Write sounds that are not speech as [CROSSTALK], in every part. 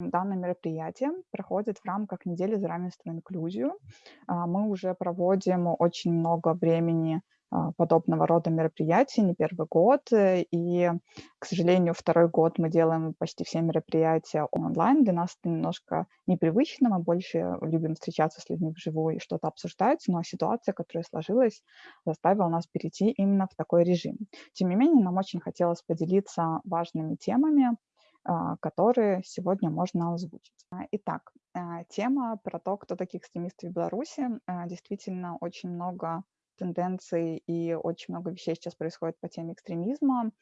Данное мероприятие проходит в рамках недели за равенство и инклюзию. А, мы уже проводим очень много времени а, подобного рода мероприятий, не первый год. Э, и, к сожалению, второй год мы делаем почти все мероприятия онлайн. Для нас это немножко непривычно. Мы больше любим встречаться с людьми вживую и что-то обсуждать, но ситуация, которая сложилась, заставила нас перейти именно в такой режим. Тем не менее, нам очень хотелось поделиться важными темами, которые сегодня можно озвучить. А, итак, тема про то, кто такие экстремисты в Беларуси. Действительно, очень много тенденций и очень много вещей сейчас происходит по теме экстремизма.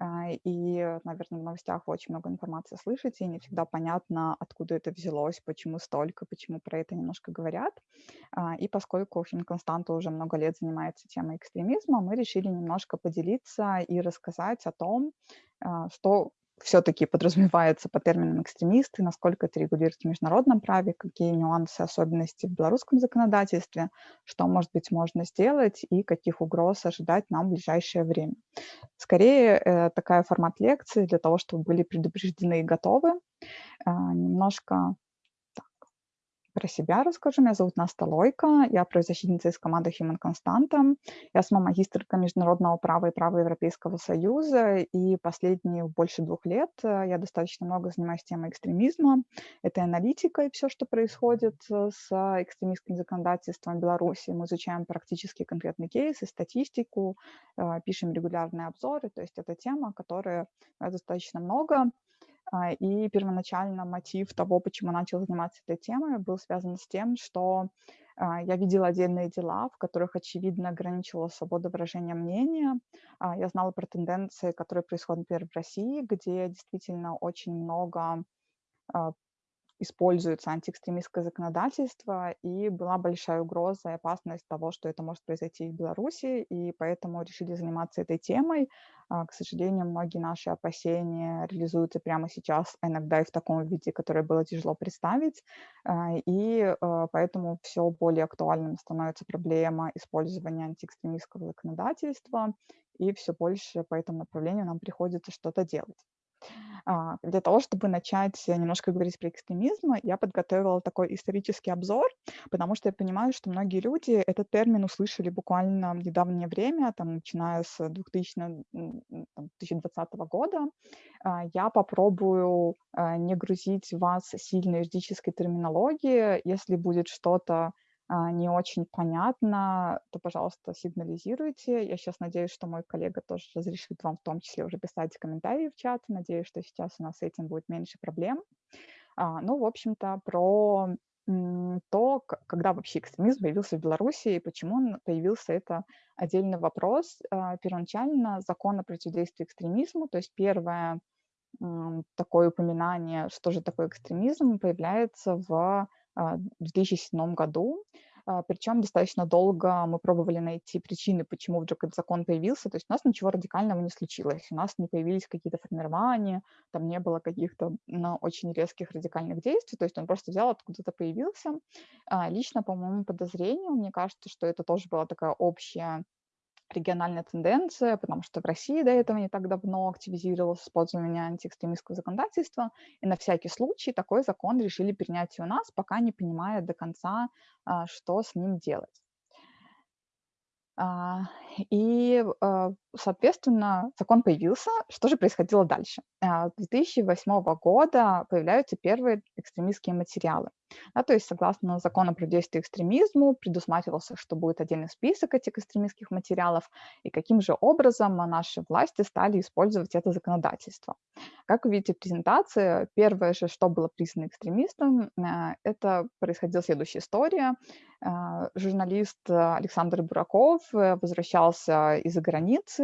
А, и, наверное, в новостях очень много информации слышите, и не всегда понятно, откуда это взялось, почему столько, почему про это немножко говорят. А, и поскольку Финконстанта уже много лет занимается темой экстремизма, мы решили немножко поделиться и рассказать о том, а, что все-таки подразумевается по терминам экстремисты, насколько это регулируется в международном праве, какие нюансы, особенности в белорусском законодательстве, что, может быть, можно сделать и каких угроз ожидать нам в ближайшее время. Скорее, э, такая формат лекции для того, чтобы были предупреждены и готовы. Э, немножко про себя расскажу. Меня зовут Наста Лойка, я правозащитница из команды Human Constanta. Я сама магистрка международного права и права Европейского Союза, и последние больше двух лет э, я достаточно много занимаюсь темой экстремизма. Это аналитика и все, что происходит э, с экстремистским законодательством Беларуси. Мы изучаем практически конкретные кейсы, статистику, э, пишем регулярные обзоры. То есть это тема, которая достаточно много и первоначально мотив того, почему начал заниматься этой темой, был связан с тем, что а, я видела отдельные дела, в которых, очевидно, ограничивала свободу выражения мнения. А, я знала про тенденции, которые происходят, например, в России, где действительно очень много используется антиэкстремистское законодательство, и была большая угроза и опасность того, что это может произойти в Беларуси, и поэтому решили заниматься этой темой. А, к сожалению, многие наши опасения реализуются прямо сейчас, а иногда и в таком виде, которое было тяжело представить, а, и поэтому все более актуальным становится проблема использования антиэкстремистского законодательства, и все больше по этому направлению нам приходится что-то делать. А, для того, чтобы начать немножко говорить про экстремизм, я подготовила такой исторический обзор, потому что я понимаю, что многие люди этот термин услышали буквально в недавнее время, там, начиная с 2000, 2020 года. А, я попробую а, не грузить вас сильной юридической терминологией. Если будет что-то не очень понятно, то, пожалуйста, сигнализируйте. Я сейчас надеюсь, что мой коллега тоже разрешит вам в том числе уже писать комментарии в чат. Надеюсь, что сейчас у нас с этим будет меньше проблем. А, ну, в общем-то, про то, когда вообще экстремизм появился в Беларуси и почему он появился, это отдельный вопрос. А, первоначально закон о противодействии экстремизму, то есть первое такое упоминание, что же такое экстремизм, появляется в а, в 2007 году. А, Причем достаточно долго мы пробовали найти причины, почему вдруг этот закон появился. То есть у нас ничего радикального не случилось. У нас не появились какие-то формирования, там не было каких-то ну, очень резких радикальных действий. То есть он просто взял, откуда-то появился. А, лично, по моему подозрению, мне кажется, что это тоже была такая общая региональная тенденция, потому что в России до этого не так давно активизировалось использование антиэкстремистского законодательства, и на всякий случай такой закон решили принять и у нас, пока не понимая до конца, а, что с ним делать. А, и, а, соответственно, закон появился. Что же происходило дальше? С 2008 года появляются первые экстремистские материалы. Да, то есть, согласно закону про действие экстремизму, предусматривался, что будет отдельный список этих экстремистских материалов, и каким же образом наши власти стали использовать это законодательство. Как вы видите в презентации, первое же, что было признано экстремистом, э, это происходила следующая история. Э, журналист Александр Бураков э, возвращался из-за границы,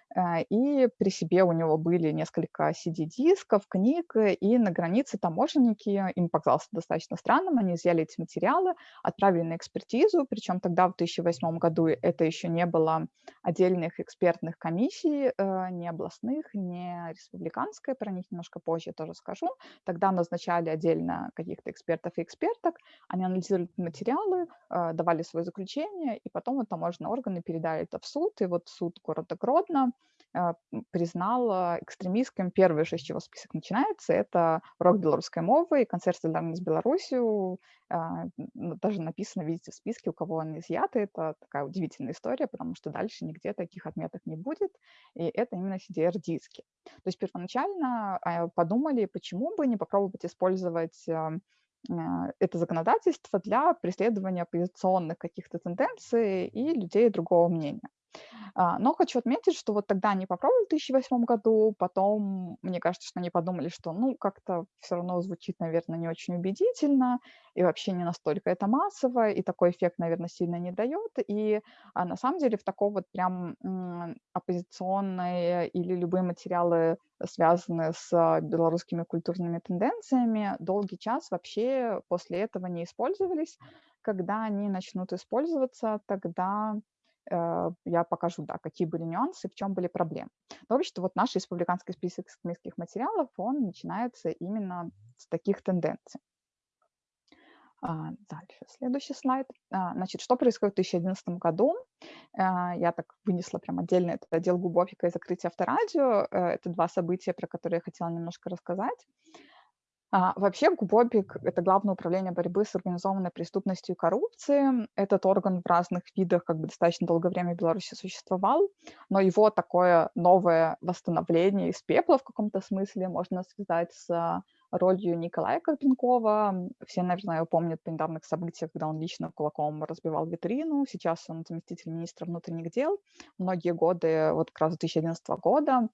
и при себе у него были несколько CD-дисков, книг, и на границе таможенники, им показалось достаточно странным, они изъяли эти материалы, отправили на экспертизу, причем тогда, в 2008 году, это еще не было отдельных экспертных комиссий, э, не областных, не республиканской, про них немножко позже тоже скажу. Тогда назначали отдельно каких-то экспертов и эксперток, они анализировали материалы, э, давали свое заключение, и потом вот таможенные органы передали это в суд, и вот суд города Гродно а, признал экстремистским. Первый же, с чего список начинается, это урок белорусской мовы и концерт солидарности с Беларусью. А, даже написано, видите, в списке, у кого он изъят. Это такая удивительная история, потому что дальше нигде таких отметок не будет. И это именно CDR-диски. То есть первоначально подумали, почему бы не попробовать использовать это законодательство для преследования оппозиционных каких-то тенденций и людей другого мнения. А, но хочу отметить, что вот тогда они попробовали в 2008 году, потом, мне кажется, что они подумали, что, ну, как-то все равно звучит, наверное, не очень убедительно, и вообще не настолько это массово, и такой эффект, наверное, сильно не дает. И а, на самом деле в такой вот прям оппозиционные или любые материалы, связанные с а, белорусскими культурными тенденциями, долгий час вообще после этого не использовались. Когда они начнут использоваться, тогда Э, я покажу, да, какие были нюансы, в чем были проблемы. Но вообще, вот наш республиканский список экстремистских материалов, он начинается именно с таких тенденций. А, дальше, следующий слайд. А, значит, что происходит в 2011 году? А, я так вынесла прям отдельно этот отдел Губофика и закрытие авторадио. Э, это два события, про которые я хотела немножко рассказать. А, вообще ГУБОПИК– это Главное управление борьбы с организованной преступностью и коррупцией. Этот орган в разных видах как бы достаточно долгое время в Беларуси существовал, но его такое новое восстановление из пепла в каком-то смысле можно связать с ролью Николая Карпенкова. Все, наверное, его помнят по недавних событиях, когда он лично кулаком разбивал витрину. Сейчас он заместитель министра внутренних дел. Многие годы, вот как раз 2011 года,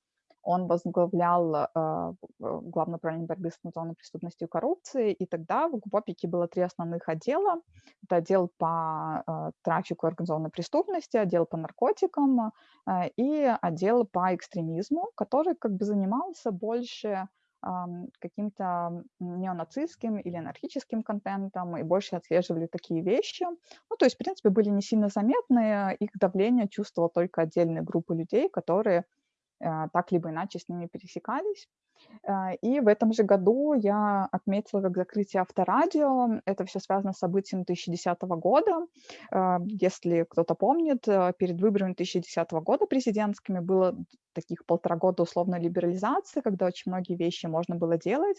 он возглавлял э, Главное управление борьбы с организованной преступностью и коррупцией, и тогда в ГУПОПике было три основных отдела. Это отдел по э, трафику организованной преступности, отдел по наркотикам э, и отдел по экстремизму, который как бы занимался больше каким-то неонацистским или анархическим контентом и больше отслеживали такие вещи. Ну, то есть, в принципе, были не сильно заметные, их давление чувствовала только отдельные группы людей, которые а, так либо иначе с ними пересекались. А, и в этом же году я отметила как закрытие авторадио. Это все связано с событием 2010 года. А, если кто-то помнит, э, перед выборами 2010 года президентскими было таких полтора года условной либерализации, когда очень многие вещи можно было делать.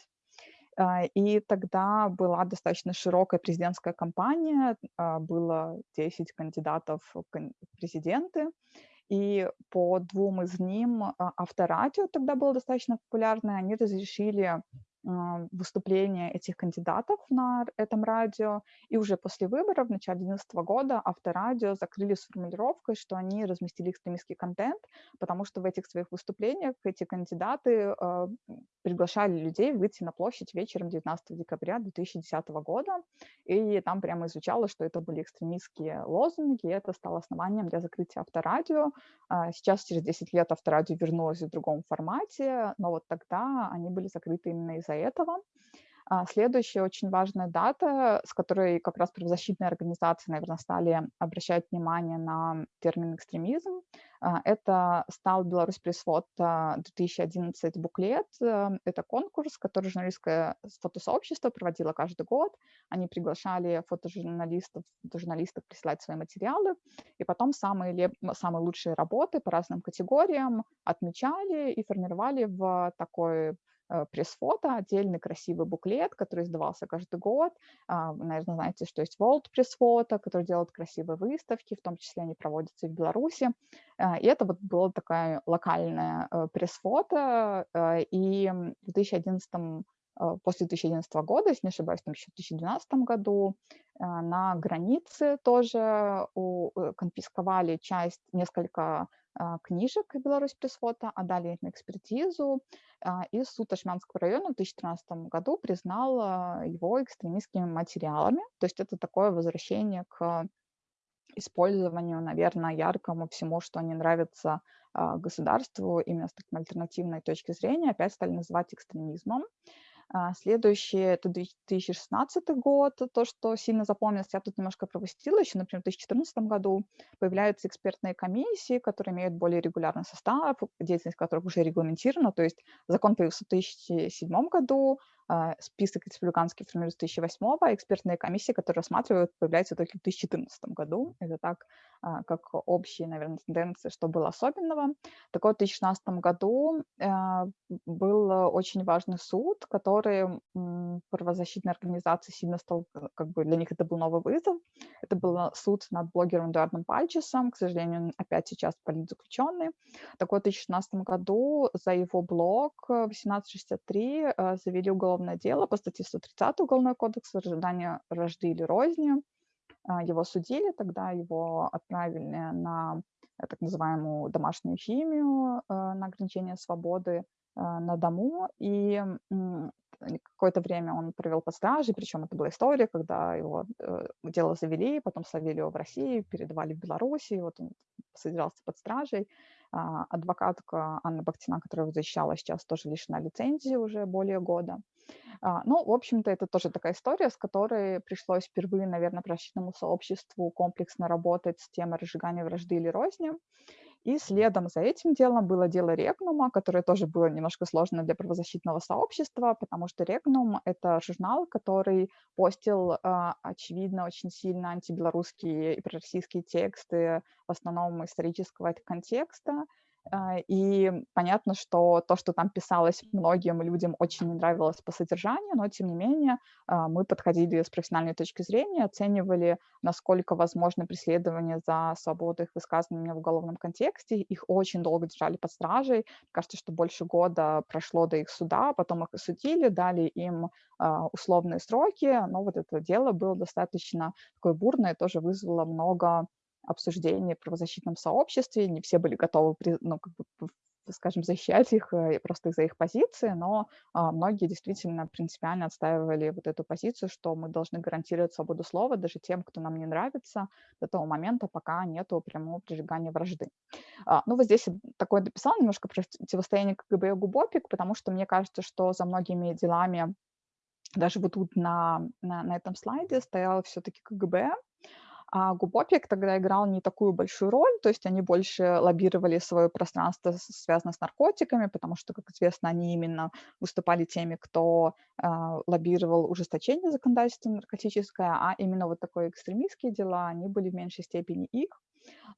И тогда была достаточно широкая президентская кампания, было 10 кандидатов в президенты, и по двум из ним а, авторадио тогда было достаточно популярное, они разрешили выступления этих кандидатов на этом радио. И уже после выборов в начале 2011 года авторадио закрыли с формулировкой, что они разместили экстремистский контент, потому что в этих своих выступлениях эти кандидаты э, приглашали людей выйти на площадь вечером 19 декабря 2010 года. И там прямо изучало, что это были экстремистские лозунги, и это стало основанием для закрытия авторадио. А сейчас, через 10 лет, авторадио вернулось в другом формате, но вот тогда они были закрыты именно из-за этого. А, следующая очень важная дата, с которой как раз правозащитные организации, наверное, стали обращать внимание на термин экстремизм, а, это стал Беларусь пресс-фото 2011 буклет. Э, это конкурс, который журналистское фотосообщество проводило каждый год. Они приглашали фотожурналистов, фотожурналистов присылать свои материалы, и потом самые, самые лучшие работы по разным категориям отмечали и формировали в такой пресс-фото, отдельный красивый буклет, который издавался каждый год. А, наверное, знаете, что есть World пресс-фото, который делает красивые выставки, в том числе они проводятся и в Беларуси. А, и это вот было такая локальная э, пресс-фото. Э, и в 2011 после 2011 года, если не ошибаюсь, там еще в 2012 году на границе тоже конфисковали часть, несколько а, книжек Беларусь пресс-фото, отдали их на экспертизу, а, и суд Ашмянского района в 2013 году признал а, его экстремистскими материалами. То есть это такое возвращение к использованию, наверное, яркому всему, что не нравится государству именно с такой альтернативной точки зрения, опять стали называть экстремизмом. А, следующее– это 2016 год, то, что сильно запомнилось, я тут немножко пропустила, еще, например, в 2014 году появляются экспертные комиссии, которые имеют более регулярный состав, деятельность которых уже регламентирована, то есть закон появился в 2007 году, список республиканский формируется 2008 а экспертные комиссии, которые рассматривают, появляются только в 2014 году. Это так, а, как общие, наверное, тенденции, что было особенного. Так вот, в 2016 году э, был очень важный суд, который правозащитные организации сильно стал, как бы для них это был новый вызов. Это был суд над блогером Эдуардом Пальчесом, к сожалению, опять сейчас политзаключенный. Так вот, в 2016 году за его блог 1863 э, завели уголовное дело по статье 130 Уголовного кодекса «Ожидание рожды или розни». А, его судили, тогда его отправили на э, так называемую домашнюю химию, э, на ограничение свободы на дому, и какое-то время он провел под стражей, причем это была история, когда его дело завели, потом словили его в России, передавали в Белоруссию, вот он содержался под стражей, а, адвокатка Анна Бахтина, которая его защищала, сейчас тоже лишена лицензии уже более года. А, ну, в общем-то, это тоже такая история, с которой пришлось впервые, наверное, правозащитному сообществу комплексно работать с темой разжигания вражды или розни. И следом за этим делом было дело Регнума, которое тоже было немножко сложно для правозащитного сообщества, потому что Регнум — это журнал, который постил, а, очевидно, очень сильно антибелорусские и пророссийские тексты, в основном исторического контекста, и понятно, что то, что там писалось многим людям, очень не нравилось по содержанию, но тем не менее а, мы подходили с профессиональной точки зрения, оценивали, насколько возможно преследование за свободу их высказывания в уголовном контексте. Их очень долго держали под стражей. Кажется, что больше года прошло до их суда, потом их осудили, дали им а, условные сроки, но вот это дело было достаточно такое бурное, тоже вызвало много обсуждений в правозащитном сообществе, не все были готовы, ну, как бы, скажем, защищать их э, просто из-за их позиции, но а, многие действительно принципиально отстаивали вот эту позицию, что мы должны гарантировать свободу слова даже тем, кто нам не нравится, до того момента, пока нету прямого прижигания вражды. А, ну, вот здесь такое дописал немножко про противостояние КГБ и ГУБОПИК, потому что мне кажется, что за многими делами даже вот тут на, на, на этом слайде стоял все-таки КГБ, а Губопик тогда играл не такую большую роль, то есть они больше лоббировали свое пространство, связанное с наркотиками, потому что, как известно, они именно выступали теми, кто э, лоббировал ужесточение законодательства наркотическое, а именно вот такие экстремистские дела, они были в меньшей степени их.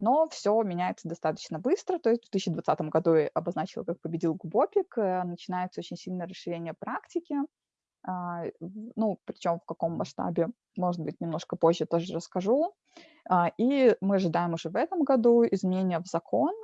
Но все меняется достаточно быстро, то есть в 2020 году я обозначила, как победил Губопик, э, начинается очень сильное расширение практики, ну, причем в каком масштабе, может быть, немножко позже тоже расскажу. А, и мы ожидаем уже в этом году изменения в закон,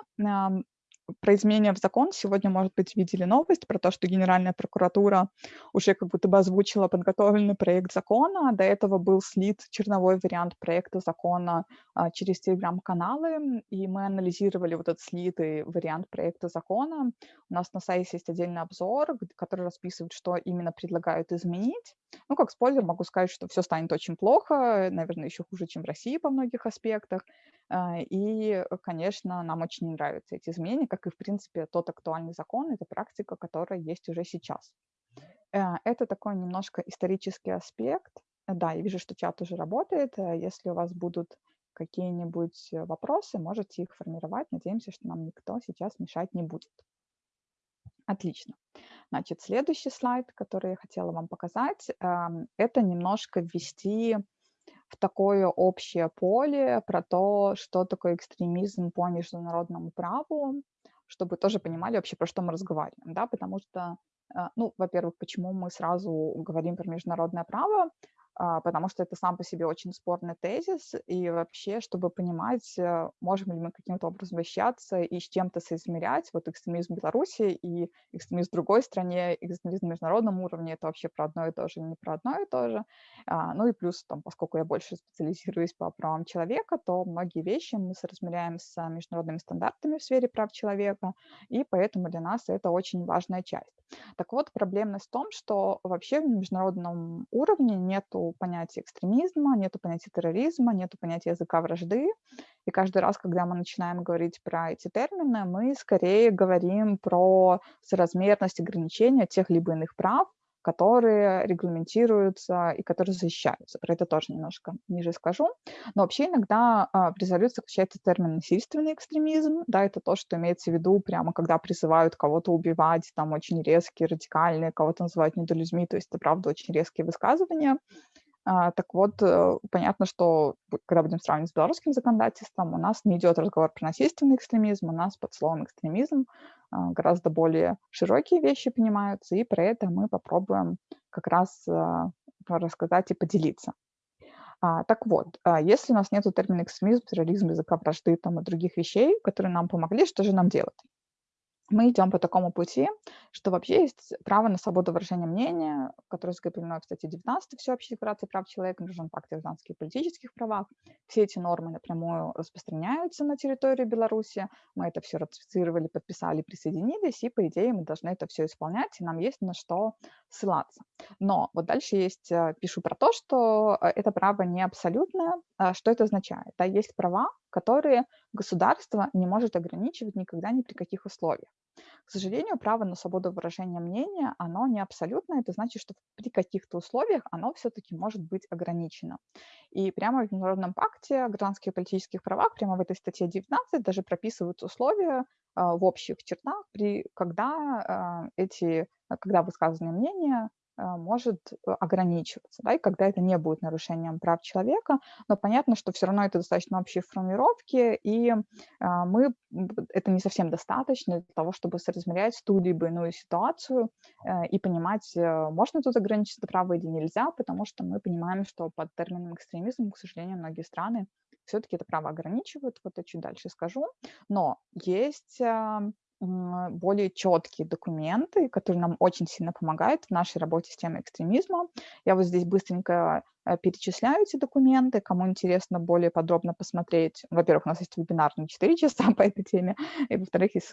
про изменения в закон сегодня, может быть, видели новость про то, что Генеральная прокуратура уже как будто бы озвучила подготовленный проект закона. До этого был слит черновой вариант проекта закона а, через телеграм-каналы, и мы анализировали вот этот слитый вариант проекта закона. У нас на сайте есть отдельный обзор, который расписывает, что именно предлагают изменить. Ну, как спойлер, могу сказать, что все станет очень плохо, наверное, еще хуже, чем в России по многих аспектах. А, и, конечно, нам очень нравятся эти изменения, как и, в принципе, тот актуальный закон, это практика, которая есть уже сейчас. Э, это такой немножко исторический аспект. Да, я вижу, что чат уже работает. Э, если у вас будут какие-нибудь вопросы, можете их формировать. Надеемся, что нам никто сейчас мешать не будет. Отлично. Значит, следующий слайд, который я хотела вам показать, эм, это немножко ввести в такое общее поле про то, что такое экстремизм по международному праву, чтобы тоже понимали вообще, про что мы разговариваем, да, потому что, э, ну, во-первых, почему мы сразу говорим про международное право, потому что это сам по себе очень спорный тезис, и вообще, чтобы понимать, э, можем ли мы каким-то образом вещаться и с чем-то соизмерять, вот экстремизм Беларуси и экстремизм в другой стране, экстремизм на международном уровне, это вообще про одно и то же, не про одно и то же. А, ну и плюс, там, поскольку я больше специализируюсь по правам человека, то многие вещи мы соразмеряем с международными стандартами в сфере прав человека, и поэтому для нас это очень важная часть. Так вот, проблемность в том, что вообще в международном уровне нету понятия экстремизма, нету понятия терроризма, нету понятия языка вражды. И каждый раз, когда мы начинаем говорить про эти термины, мы скорее говорим про соразмерность ограничения тех либо иных прав, которые регламентируются и которые защищаются. Про это тоже немножко ниже скажу. Но вообще иногда а, в резолюции включается термин «насильственный экстремизм». Да, это то, что имеется в виду прямо, когда призывают кого-то убивать, там очень резкие, радикальные, кого-то называют недолюдьми, то есть это, правда, очень резкие высказывания. А, так вот, э, понятно, что когда будем сравнивать с белорусским законодательством, у нас не идет разговор про насильственный экстремизм, у нас под словом экстремизм а, гораздо более широкие вещи понимаются, и про это мы попробуем как раз а, рассказать и поделиться. Так вот, если у нас нет термина экстремизм, терроризм, языка вражды там, и других вещей, которые нам помогли, что же нам делать? Мы идем по такому пути, что вообще есть право на свободу выражения мнения, которое закреплено, кстати, 19 Всеобщей декларации прав человека, пакте о гражданских и политических правах. Все эти нормы напрямую распространяются на территорию Беларуси. Мы это все ратифицировали, подписали, присоединились, и, по идее, мы должны это все исполнять, и нам есть на что ссылаться. Но вот дальше есть, э, пишу про то, что э, это право не абсолютное. А что это означает? Да, есть права, которые государство не может ограничивать никогда ни при каких условиях. К сожалению, право на свободу выражения мнения, оно не абсолютное. Это значит, что при каких-то условиях оно все-таки может быть ограничено. И прямо в Международном пакте о гражданских и политических правах, прямо в этой статье 19 даже прописываются условия а, в общих чертах, при, когда а, эти, когда высказанные мнения может э, ограничиваться, да, и когда это не будет нарушением прав человека, но понятно, что все равно это достаточно общие формулировки, и а, мы, это не совсем достаточно для того, чтобы соразмерять ту либо иную ситуацию э, и понимать, э, можно тут ограничить это право или нельзя, потому что мы понимаем, что под термином экстремизм, к сожалению, многие страны все-таки это право ограничивают, вот я чуть дальше скажу, но есть более четкие документы, которые нам очень сильно помогают в нашей работе с темой экстремизма. Я вот здесь быстренько э, перечисляю эти документы. Кому интересно более подробно посмотреть, во-первых, у нас есть вебинар на 4 часа [LAUGHS] по этой теме, и, во-вторых, есть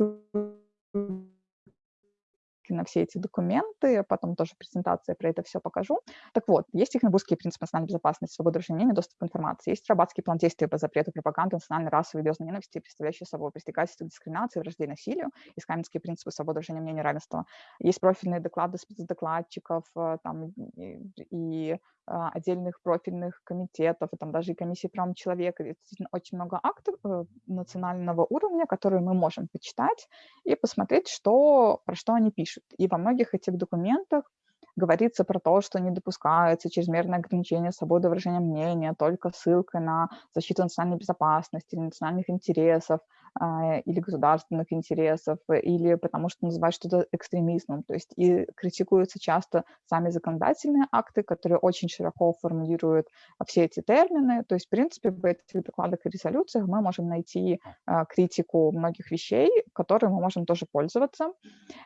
на все эти документы, потом тоже презентация про это все покажу. Так вот, есть технобузские принципы национальной безопасности, свободы разрешения, доступ к информации, есть рабатский план действий по запрету пропаганды национальной, расовой звездной ненависти, представляющие собой предстигательство дискриминации, вражды и насилию, есть каменские принципы свободы разрешения мнения равенства, есть профильные доклады спецдокладчиков э, там, и, и отдельных профильных комитетов, и там даже и комиссии прав человека. Действительно очень много актов э, национального уровня, которые мы можем почитать и посмотреть, что, про что они пишут. И во многих этих документах говорится про то, что не допускается чрезмерное ограничение свободы выражения мнения только ссылкой на защиту национальной безопасности национальных интересов, а, или государственных интересов, или потому что называют что-то экстремизмом. То есть и критикуются часто сами законодательные акты, которые очень широко формулируют все эти термины. То есть, в принципе, в этих докладах и резолюциях мы можем найти а, критику многих вещей, которые мы можем тоже пользоваться.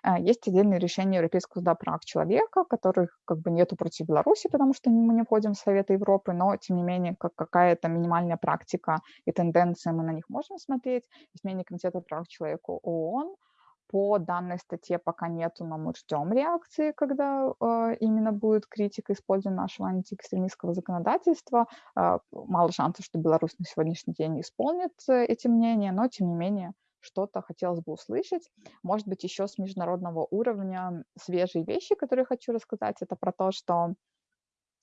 А, есть отдельные решения Европейского суда прав человека, которых как бы нету против Беларуси, потому что мы не входим в Советы Европы, но, тем не менее, как какая-то минимальная практика и тенденция, мы на них можем смотреть изменение Комитета прав человека ООН. По данной статье пока нету, но мы ждем реакции, когда э, именно будет критика использования нашего антиэкстремистского законодательства. Э, мало шансов, что Беларусь на сегодняшний день исполнит э, эти мнения, но тем не менее что-то хотелось бы услышать. Может быть, еще с международного уровня свежие вещи, которые хочу рассказать. Это про то, что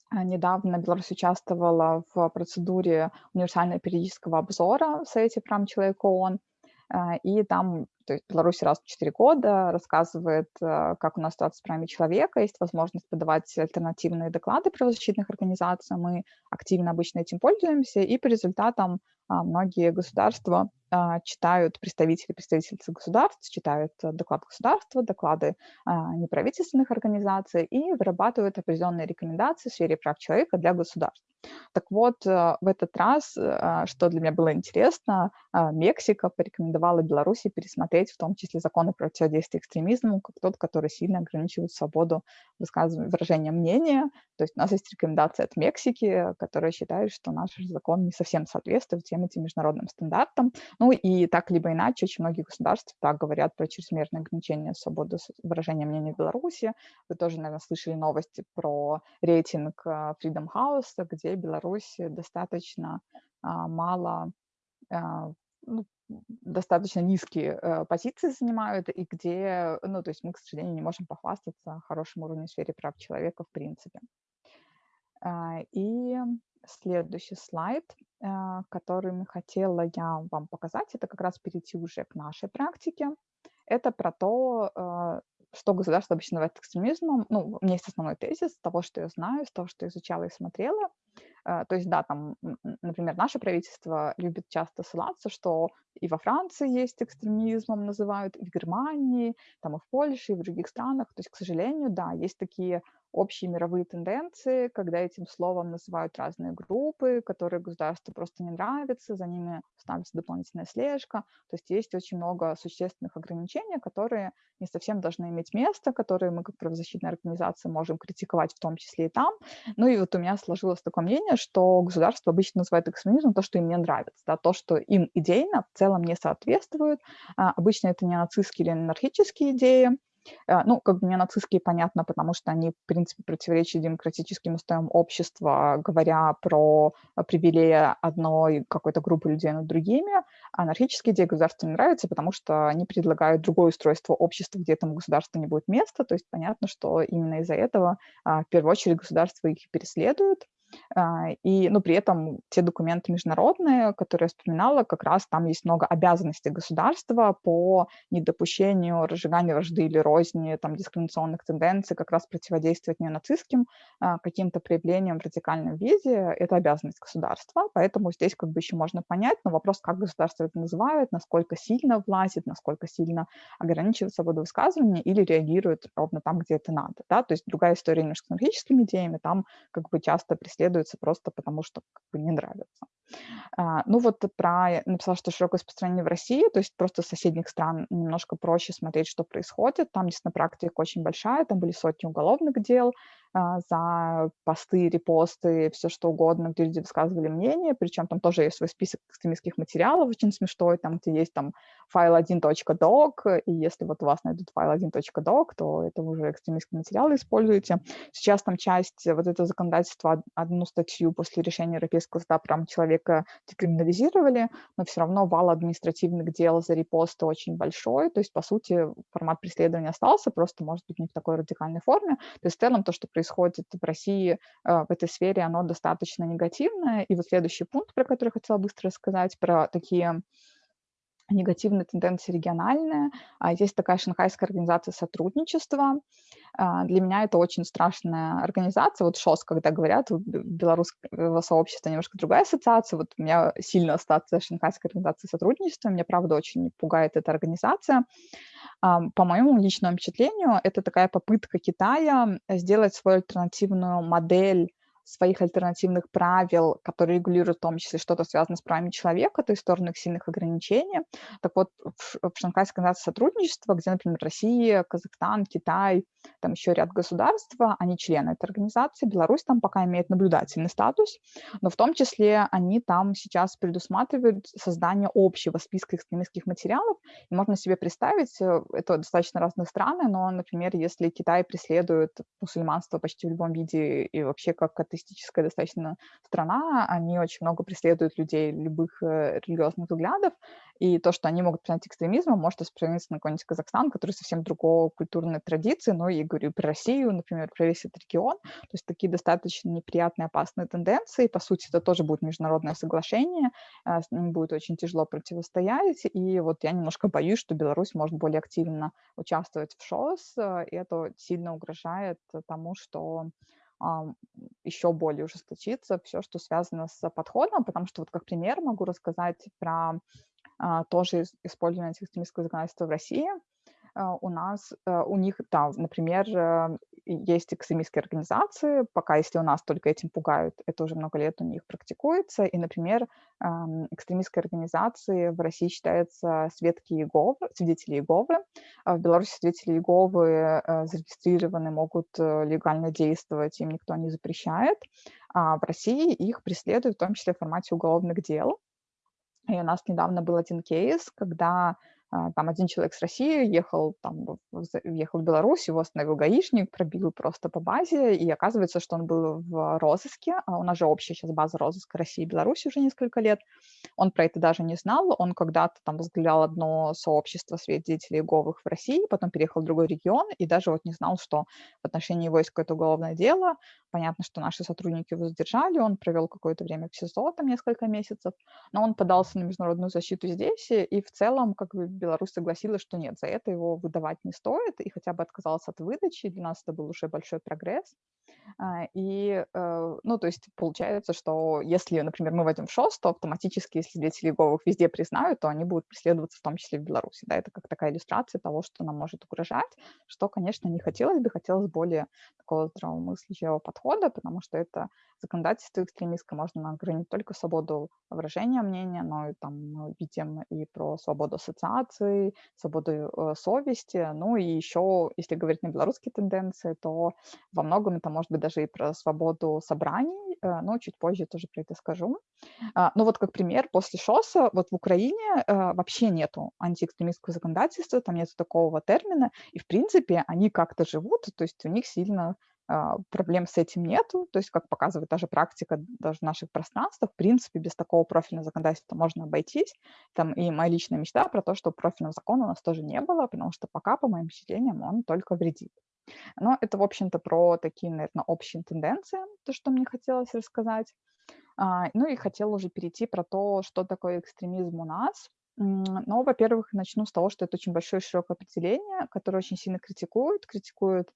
а, недавно Беларусь участвовала в процедуре универсального периодического обзора в Совете прав человека ООН, а, и там то есть Беларусь раз в 4 года рассказывает, а, как у нас ситуация с правами человека, есть возможность подавать альтернативные доклады правозащитных организаций, мы активно обычно этим пользуемся, и по результатам многие государства а, читают представители представительства государств, читают э, доклады государства, доклады а, неправительственных организаций и вырабатывают определенные рекомендации в сфере прав человека для государств. Так вот, э, в этот раз, э, что для меня было интересно, Мексика порекомендовала Беларуси пересмотреть в том числе законы противодействия экстремизму, как тот, который сильно ограничивает свободу выражения мнения. То есть у нас есть рекомендация от Мексики, которая считает, что наш закон не совсем соответствует тем этим международным стандартам. Ну и так либо иначе, очень многие государства так говорят про чрезмерное ограничение свободы выражения мнения в Беларуси. Вы тоже, наверное, слышали новости про рейтинг а, Freedom House, где Беларусь достаточно а, мало а, ну, достаточно низкие э, позиции занимают, и где, ну, то есть мы, к сожалению, не можем похвастаться хорошим уровнем в сфере прав человека в принципе. А, и следующий слайд, а, который хотела я вам показать, это как раз перейти уже к нашей практике. Это про то, а, что государство обычно называет экстремизмом. Ну, у меня есть основной тезис того, что я знаю, с того, что изучала и смотрела. То есть, да, там, например, наше правительство любит часто ссылаться, что и во Франции есть экстремизмом называют, и в Германии, там и в Польше, и в других странах. То есть, к сожалению, да, есть такие общие мировые тенденции, когда этим словом называют разные группы, которые государству просто не нравятся, за ними ставится дополнительная слежка. То есть есть очень много существенных ограничений, которые не совсем должны иметь место, которые мы как правозащитная организация можем критиковать в том числе и там. Ну и вот у меня сложилось такое мнение, что государство обычно называет экстремизмом то, что им не нравится, да, то, что им идейно в целом не соответствует. А, обычно это не нацистские или анархические идеи, ну, как бы не нацистские, понятно, потому что они, в принципе, противоречат демократическим устоям общества, говоря про привилеи одной какой-то группы людей над другими. Анархические идеи государству не нравятся, потому что они предлагают другое устройство общества, где этому государству не будет места. То есть понятно, что именно из-за этого а, в первую очередь государство их переследует. А, и, ну, при этом те документы международные, которые я вспоминала, как раз там есть много обязанностей государства по недопущению разжигания вражды или розни, там, дискриминационных тенденций, как раз противодействовать неонацистским а, каким-то проявлениям в радикальном виде. Это обязанность государства, поэтому здесь как бы еще можно понять, но вопрос, как государство это называет, насколько сильно влазит, насколько сильно ограничивает свободу высказывания или реагирует ровно там, где это надо, да, то есть другая история немножко с анархическими идеями, там как бы часто преследуют преследуется просто потому, что как бы не нравится. А, ну вот про, написала, что широкое распространение в России, то есть просто соседних стран немножко проще смотреть, что происходит. Там действительно практика очень большая, там были сотни уголовных дел, за посты, репосты, все что угодно, где люди высказывали мнение, причем там тоже есть свой список экстремистских материалов, очень смешной, там, где есть там файл 1.doc, и если вот у вас найдут файл 1.doc, то это уже экстремистские материалы используете. Сейчас там часть вот этого законодательства, одну статью после решения Европейского суда прям человека декриминализировали, но все равно вал административных дел за репосты очень большой, то есть, по сути, формат преследования остался, просто, может быть, не в такой радикальной форме. То есть, в целом, то, что происходит происходит в России а, в этой сфере, оно достаточно негативное. И вот следующий пункт, про который хотела быстро рассказать, про такие негативные тенденции региональные. А, есть такая шанхайская организация сотрудничества. А, для меня это очень страшная организация. Вот ШОС, когда говорят, белорусского сообщества немножко другая ассоциация. Вот у меня сильно ассоциация шанхайской организации сотрудничества. Меня, правда, очень пугает эта организация. По моему личному впечатлению, это такая попытка Китая сделать свою альтернативную модель своих альтернативных правил, которые регулируют в том числе что-то связанное с правами человека, то есть сторону их сильных ограничений. Так вот, в, в Шанхайской организации сотрудничества, где, например, Россия, Казахстан, Китай, там еще ряд государств, они члены этой организации, Беларусь там пока имеет наблюдательный статус, но в том числе они там сейчас предусматривают создание общего списка экстремистских материалов, и можно себе представить, э, это достаточно разные страны, но, например, если Китай преследует мусульманство почти в любом виде и вообще как это атеистическая достаточно страна, они очень много преследуют людей любых э, религиозных взглядов, и то, что они могут принять экстремизмом, может распространиться на какой-нибудь Казахстан, который совсем другой культурной традиции, ну и говорю про Россию, например, про весь этот регион, то есть такие достаточно неприятные, опасные тенденции, по сути, это тоже будет международное соглашение, а, с ним будет очень тяжело противостоять, и вот я немножко боюсь, что Беларусь может более активно участвовать в ШОС, э, и это сильно угрожает тому, что еще более ужесточиться все, что связано с подходом, потому что вот как пример могу рассказать про а, тоже использование экстремистского законодательства в России. А, у нас, э, у них, да, например, э, есть экстремистские организации, пока если у нас только этим пугают, это уже много лет у них практикуется, и, например, экстремистской организации в России считается Светки Иеговы, свидетели Иеговы. А в Беларуси свидетели Иеговы э, зарегистрированы, могут легально действовать, им никто не запрещает. А в России их преследуют в том числе в формате уголовных дел. И у нас недавно был один кейс, когда там один человек с России ехал, там, ехал в Беларусь, его остановил гаишник, пробил просто по базе, и оказывается, что он был в розыске, а у нас же общая сейчас база розыска России и Беларуси уже несколько лет, он про это даже не знал, он когда-то там возглавлял одно сообщество свидетелей Говых в России, потом переехал в другой регион, и даже вот не знал, что в отношении его есть какое-то уголовное дело, понятно, что наши сотрудники его задержали, он провел какое-то время в СИЗО, там несколько месяцев, но он подался на международную защиту здесь, и в целом, как бы, Беларусь согласилась, что нет, за это его выдавать не стоит, и хотя бы отказался от выдачи. Для нас это был уже большой прогресс. А, и, э, ну, то есть получается, что если, например, мы войдем в ШОС, то автоматически, если свидетели Иеговых везде признают, то они будут преследоваться в том числе в Беларуси. Да, это как такая иллюстрация того, что нам может угрожать, что, конечно, не хотелось бы, хотелось более такого здравомыслящего подхода, потому что это законодательство экстремистское можно ограничить только свободу выражения мнения, но и там мы видим и про свободу ассоциации, свободу э, совести, ну и еще, если говорить на белорусские тенденции, то во многом это может быть даже и про свободу собраний, э, но чуть позже тоже про это скажу. А, ну вот как пример, после ШОСа вот в Украине э, вообще нету антиэкстремистского законодательства, там нет такого термина, и в принципе они как-то живут, то есть у них сильно а, проблем с этим нету, то есть, как показывает даже практика даже наших пространств, в принципе, без такого профильного законодательства можно обойтись. Там и моя личная мечта про то, что профильного закона у нас тоже не было, потому что пока, по моим впечатлениям, он только вредит. Но это, в общем-то, про такие, наверное, общие тенденции, то, что мне хотелось рассказать. А, ну и хотела уже перейти про то, что такое экстремизм у нас. Но, во-первых, начну с того, что это очень большое широкое определение, которое очень сильно критикуют. Критикуют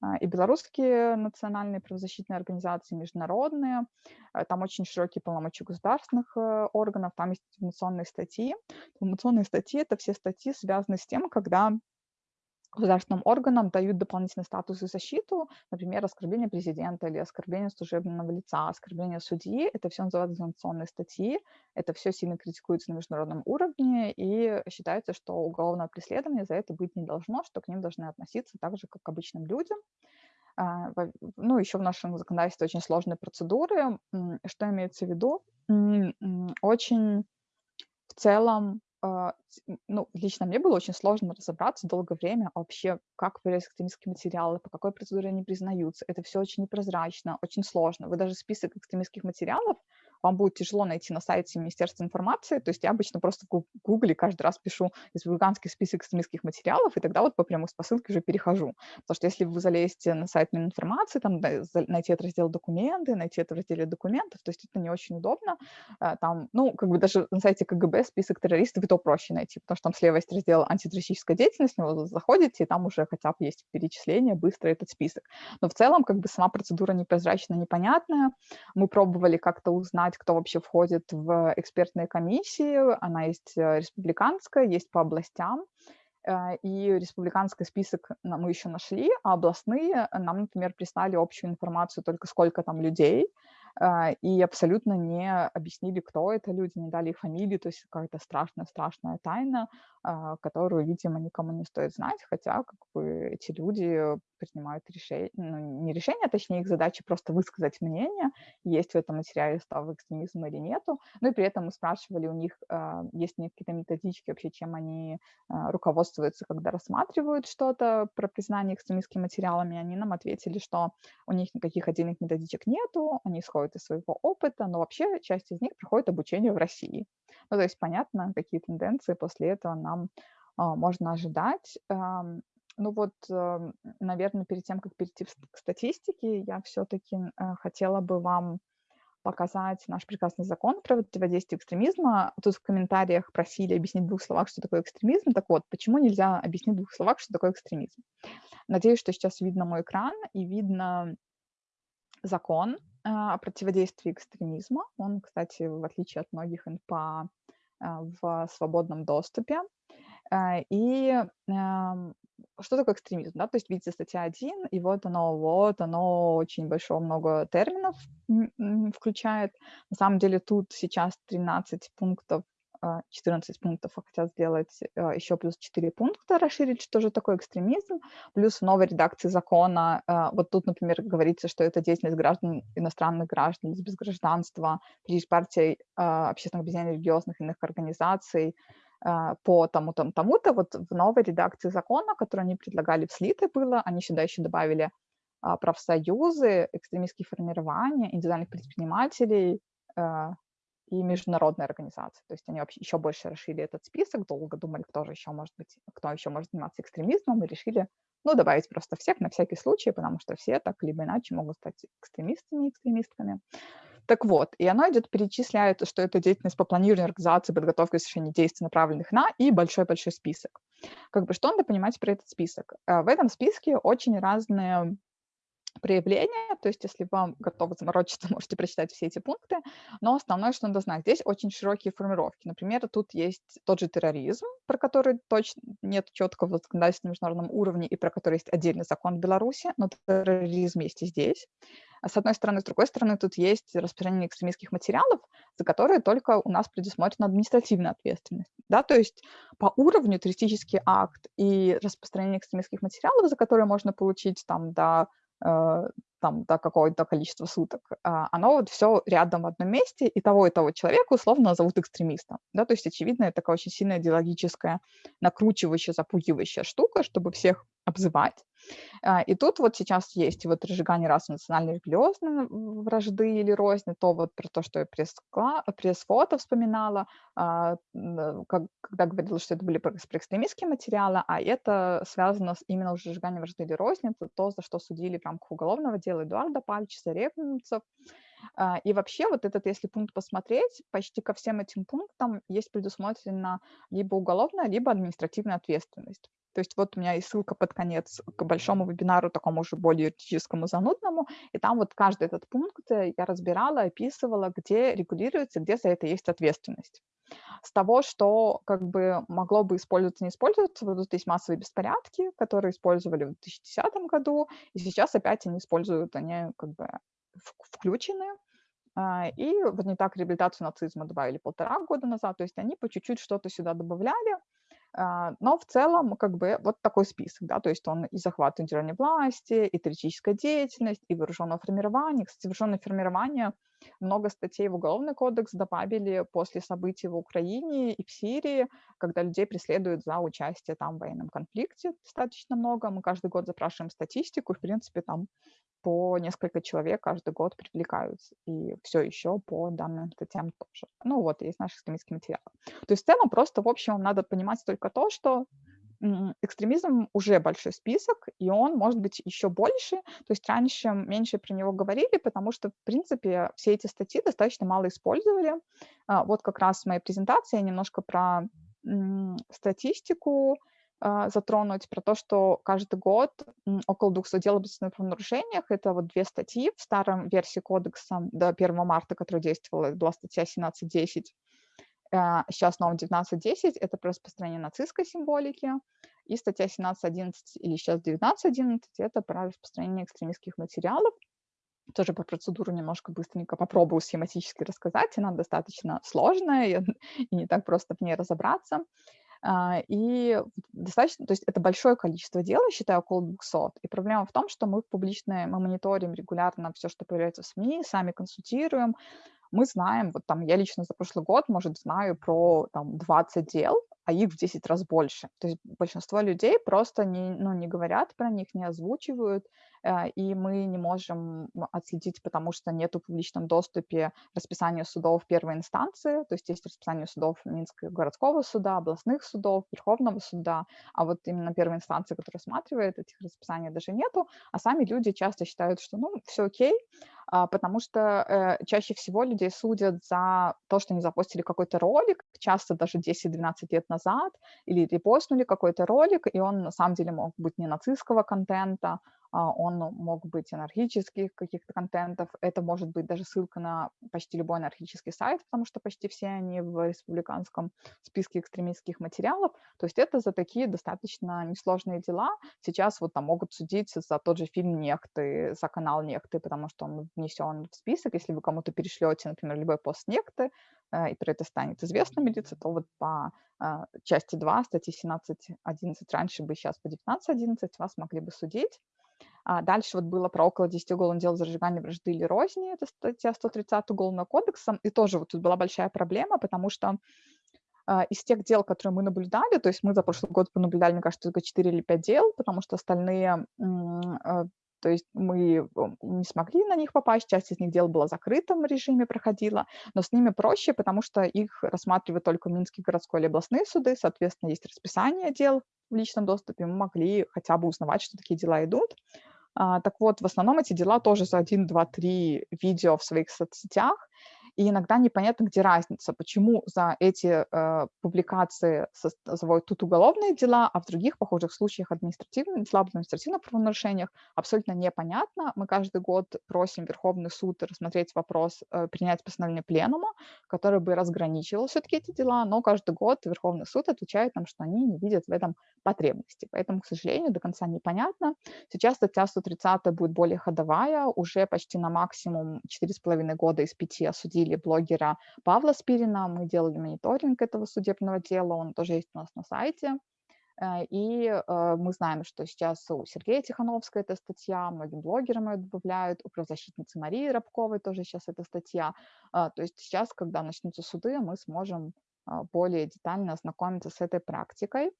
а, и белорусские национальные правозащитные организации, международные. Э, там очень широкие полномочия государственных э, органов, там есть информационные статьи. Информационные статьи — это все статьи, связанные с тем, когда государственным органам дают дополнительный статус и защиту, например, оскорбление президента или оскорбление служебного лица, оскорбление судьи, это все называется санкционные статьи, это все сильно критикуется на международном уровне, и считается, что уголовное преследование за это быть не должно, что к ним должны относиться так же, как к обычным людям. А, ну, еще в нашем законодательстве очень сложные процедуры. Что имеется в виду? Очень в целом ну, лично мне было очень сложно разобраться долгое время вообще, как проверять экстремистские материалы, по какой процедуре они признаются. Это все очень непрозрачно, очень сложно. Вы даже список экстремистских материалов вам будет тяжело найти на сайте Министерства информации. То есть я обычно просто в Гугле каждый раз пишу республиканский список экстремистских материалов, и тогда вот по прямой ссылке уже перехожу. Потому что если вы залезете на сайт Мининформации, там найти этот раздел документы, найти это в разделе документов, то есть это не очень удобно. А, там, ну, как бы даже на сайте КГБ список террористов и то проще найти, потому что там слева есть раздел антитеррористическая деятельность, в него заходите, и там уже хотя бы есть перечисление, быстро этот список. Но в целом как бы сама процедура непрозрачная, непонятная. Мы пробовали как-то узнать, узнать, кто вообще входит в экспертные комиссии. Она есть э, республиканская, есть по областям. Э, и республиканский список мы еще нашли, а областные нам, например, прислали общую информацию только сколько там людей, э, и абсолютно не объяснили, кто это люди, не дали их фамилии, то есть какая-то страшная-страшная тайна, которую, видимо, никому не стоит знать, хотя как бы эти люди принимают решения, ну, не решения, а точнее их задача просто высказать мнение, есть в этом материале став экстремизм или нету. Ну и при этом мы спрашивали у них, э, есть ли какие-то методички вообще, чем они э, руководствуются, когда рассматривают что-то про признание экстремистскими материалами. Они нам ответили, что у них никаких отдельных методичек нету, они исходят из своего опыта, но вообще часть из них проходит обучение в России. Ну то есть понятно, какие тенденции после этого нам э, можно ожидать. Ну вот, эм, наверное, перед тем, как перейти к статистике, я все-таки э, хотела бы вам показать наш прекрасный закон про противодействие экстремизма. Тут в комментариях просили объяснить в двух словах, что такое экстремизм. Так вот, почему нельзя объяснить в двух словах, что такое экстремизм? Надеюсь, что сейчас видно мой экран и видно закон э, о противодействии экстремизма. Он, кстати, в отличие от многих НПА, э, в свободном доступе. И эм, что такое экстремизм, да, то есть видите статья 1, и вот оно, вот оно очень большое много терминов включает. На самом деле тут сейчас 13 пунктов, 14 а, пунктов а хотят сделать а, еще плюс 4 пункта, расширить, что же такое экстремизм, плюс в новой редакции закона, вот тут, например, говорится, что это деятельность граждан, иностранных граждан без гражданства, при партии общественных объединений религиозных иных организаций, а, по тому-то, тому-то, вот в новой редакции закона, которую они предлагали в слитой было, они сюда еще добавили а, профсоюзы, экстремистские формирования, индивидуальных предпринимателей а, и международные организации. То есть они вообще еще больше расширили этот список, долго думали, кто же еще может быть, кто еще может заниматься экстремизмом, и решили, ну, добавить просто всех на всякий случай, потому что все так либо иначе могут стать экстремистами, экстремистками. Так вот, и оно идет, перечисляет, что это деятельность по планированию, организации, подготовке и совершению действий, направленных на, и большой-большой список. Как бы что надо понимать про этот список? Э, в этом списке очень разные проявления, то есть если вам готовы заморочиться, [LAUGHS] можете прочитать все эти пункты, но основное, что надо знать, здесь очень широкие формировки. Например, тут есть тот же терроризм, про который точно нет четкого законодательства на международном уровне и про который есть отдельный закон в Беларуси, но терроризм есть и здесь. А с одной стороны, с другой стороны, тут есть распространение экстремистских материалов, за которые только у нас предусмотрена административная ответственность. Да? То есть по уровню террористический акт и распространение экстремистских материалов, за которые можно получить там до Э, там, до какого-то количества суток, а, оно вот все рядом в одном месте, и того и того человека условно назовут экстремистом. Да? То есть, очевидно, это такая очень сильная идеологическая, накручивающая, запугивающая штука, чтобы всех обзывать. А, и тут вот сейчас есть вот разжигание раз национальной религиозной вражды или розни, то вот про то, что я пресс-фото вспоминала, а, когда говорила, что это были экстремистские материалы, а это связано с именно уже сжиганием вражды или розни, это то, за что судили в рамках уголовного дела Эдуарда Пальчиса, Ревнцев. А, и вообще вот этот, если пункт посмотреть, почти ко всем этим пунктам есть предусмотрена либо уголовная, либо административная ответственность. То есть вот у меня есть ссылка под конец к большому вебинару, такому уже более юридическому, занудному, и там вот каждый этот пункт э, я разбирала, описывала, где регулируется, где за это есть ответственность. С того, что как бы могло бы использоваться, не использоваться, тут есть массовые беспорядки, которые использовали в 2010 году, и сейчас опять они используют, они как бы включены, а, и вот не так реабилитацию нацизма добавили полтора года назад, то есть они по чуть-чуть что-то сюда добавляли, но в целом, как бы, вот такой список, да, то есть он и захват индивидуальной власти, и террористическая деятельность, и вооруженное формирование. Кстати, вооруженное формирование много статей в Уголовный кодекс добавили после событий в Украине и в Сирии, когда людей преследуют за участие там в военном конфликте достаточно много. Мы каждый год запрашиваем статистику, и, в принципе, там по несколько человек каждый год привлекаются. И все еще по данным статьям тоже. Ну вот, есть наши экстремистские материалы. То есть в целом просто, в общем, надо понимать только то, что экстремизм уже большой список, и он может быть еще больше. То есть раньше меньше про него говорили, потому что, в принципе, все эти статьи достаточно мало использовали. А, вот как раз в моей презентации я немножко про статистику затронуть про то, что каждый год около 200 дел об правонарушениях. Это вот две статьи в старом версии кодекса до 1 марта, которая действовала, была статья 17.10. Сейчас в новом 19.10 это про распространение нацистской символики. И статья 17.11 или сейчас 19.11 это про распространение экстремистских материалов. Тоже по процедуру немножко быстренько попробую схематически рассказать. Она достаточно сложная [LAUGHS] и не так просто в ней разобраться. А, и достаточно, то есть это большое количество дел, я считаю, около 200. И проблема в том, что мы в публичное, мы мониторим регулярно все, что появляется в СМИ, сами консультируем. Мы знаем, вот там я лично за прошлый год, может, знаю про там 20 дел, а их в 10 раз больше. То есть большинство людей просто не, ну, не говорят про них, не озвучивают, э, и мы не можем отследить, потому что нет в публичном доступе расписания судов первой инстанции, то есть есть расписание судов Минского городского суда, областных судов, Верховного суда, а вот именно первой инстанции, которая рассматривает этих расписаний, даже нету, а сами люди часто считают, что ну, все окей, а, потому что э, чаще всего людей судят за то, что они запустили какой-то ролик, часто даже 10-12 лет назад, или репостнули какой-то ролик, и он на самом деле мог быть не нацистского контента, а, он мог быть анархических каких-то контентов, это может быть даже ссылка на почти любой анархический сайт, потому что почти все они в республиканском списке экстремистских материалов, то есть это за такие достаточно несложные дела. Сейчас вот там могут судить за тот же фильм «Нехты», за канал «Нехты», потому что он внесен в список, если вы кому-то перешлете, например, любой пост «Нехты», э, и про это станет известно милиции, то вот по э, части 2 статьи 17.11 раньше бы, сейчас по 19.11 вас могли бы судить. А дальше вот было про около 10 уголовных дел за разжигание вражды или розни, это статья 130 Уголовного кодекса, и тоже вот тут была большая проблема, потому что а, из тех дел, которые мы наблюдали, то есть мы за прошлый год понаблюдали, мне кажется, только 4 или 5 дел, потому что остальные, а, то есть мы не смогли на них попасть, часть из них дел была в закрытом режиме, проходила, но с ними проще, потому что их рассматривают только Минские городской или областные суды, соответственно, есть расписание дел в личном доступе, мы могли хотя бы узнавать, что такие дела идут. А, так вот, в основном эти дела тоже за 1, 2, 3 видео в своих соцсетях, и иногда непонятно, где разница, почему за эти э, публикации заводят тут уголовные дела, а в других похожих случаях административные, дела административных правонарушениях абсолютно непонятно. Мы каждый год просим Верховный суд рассмотреть вопрос, э, принять постановление пленума, который бы разграничивал все-таки эти дела, но каждый год Верховный суд отвечает нам, что они не видят в этом потребности. Поэтому, к сожалению, до конца непонятно. Сейчас статья 130 будет более ходовая, уже почти на максимум 4,5 года из 5 осудили или блогера Павла Спирина. Мы делали мониторинг этого судебного дела, он тоже есть у нас на сайте. Э, и э, мы знаем, что сейчас у Сергея Тихановского эта статья, многим блогерам ее добавляют, у правозащитницы Марии Рабковой тоже сейчас эта статья. Э, то есть сейчас, когда начнутся суды, мы сможем более детально ознакомиться с этой практикой.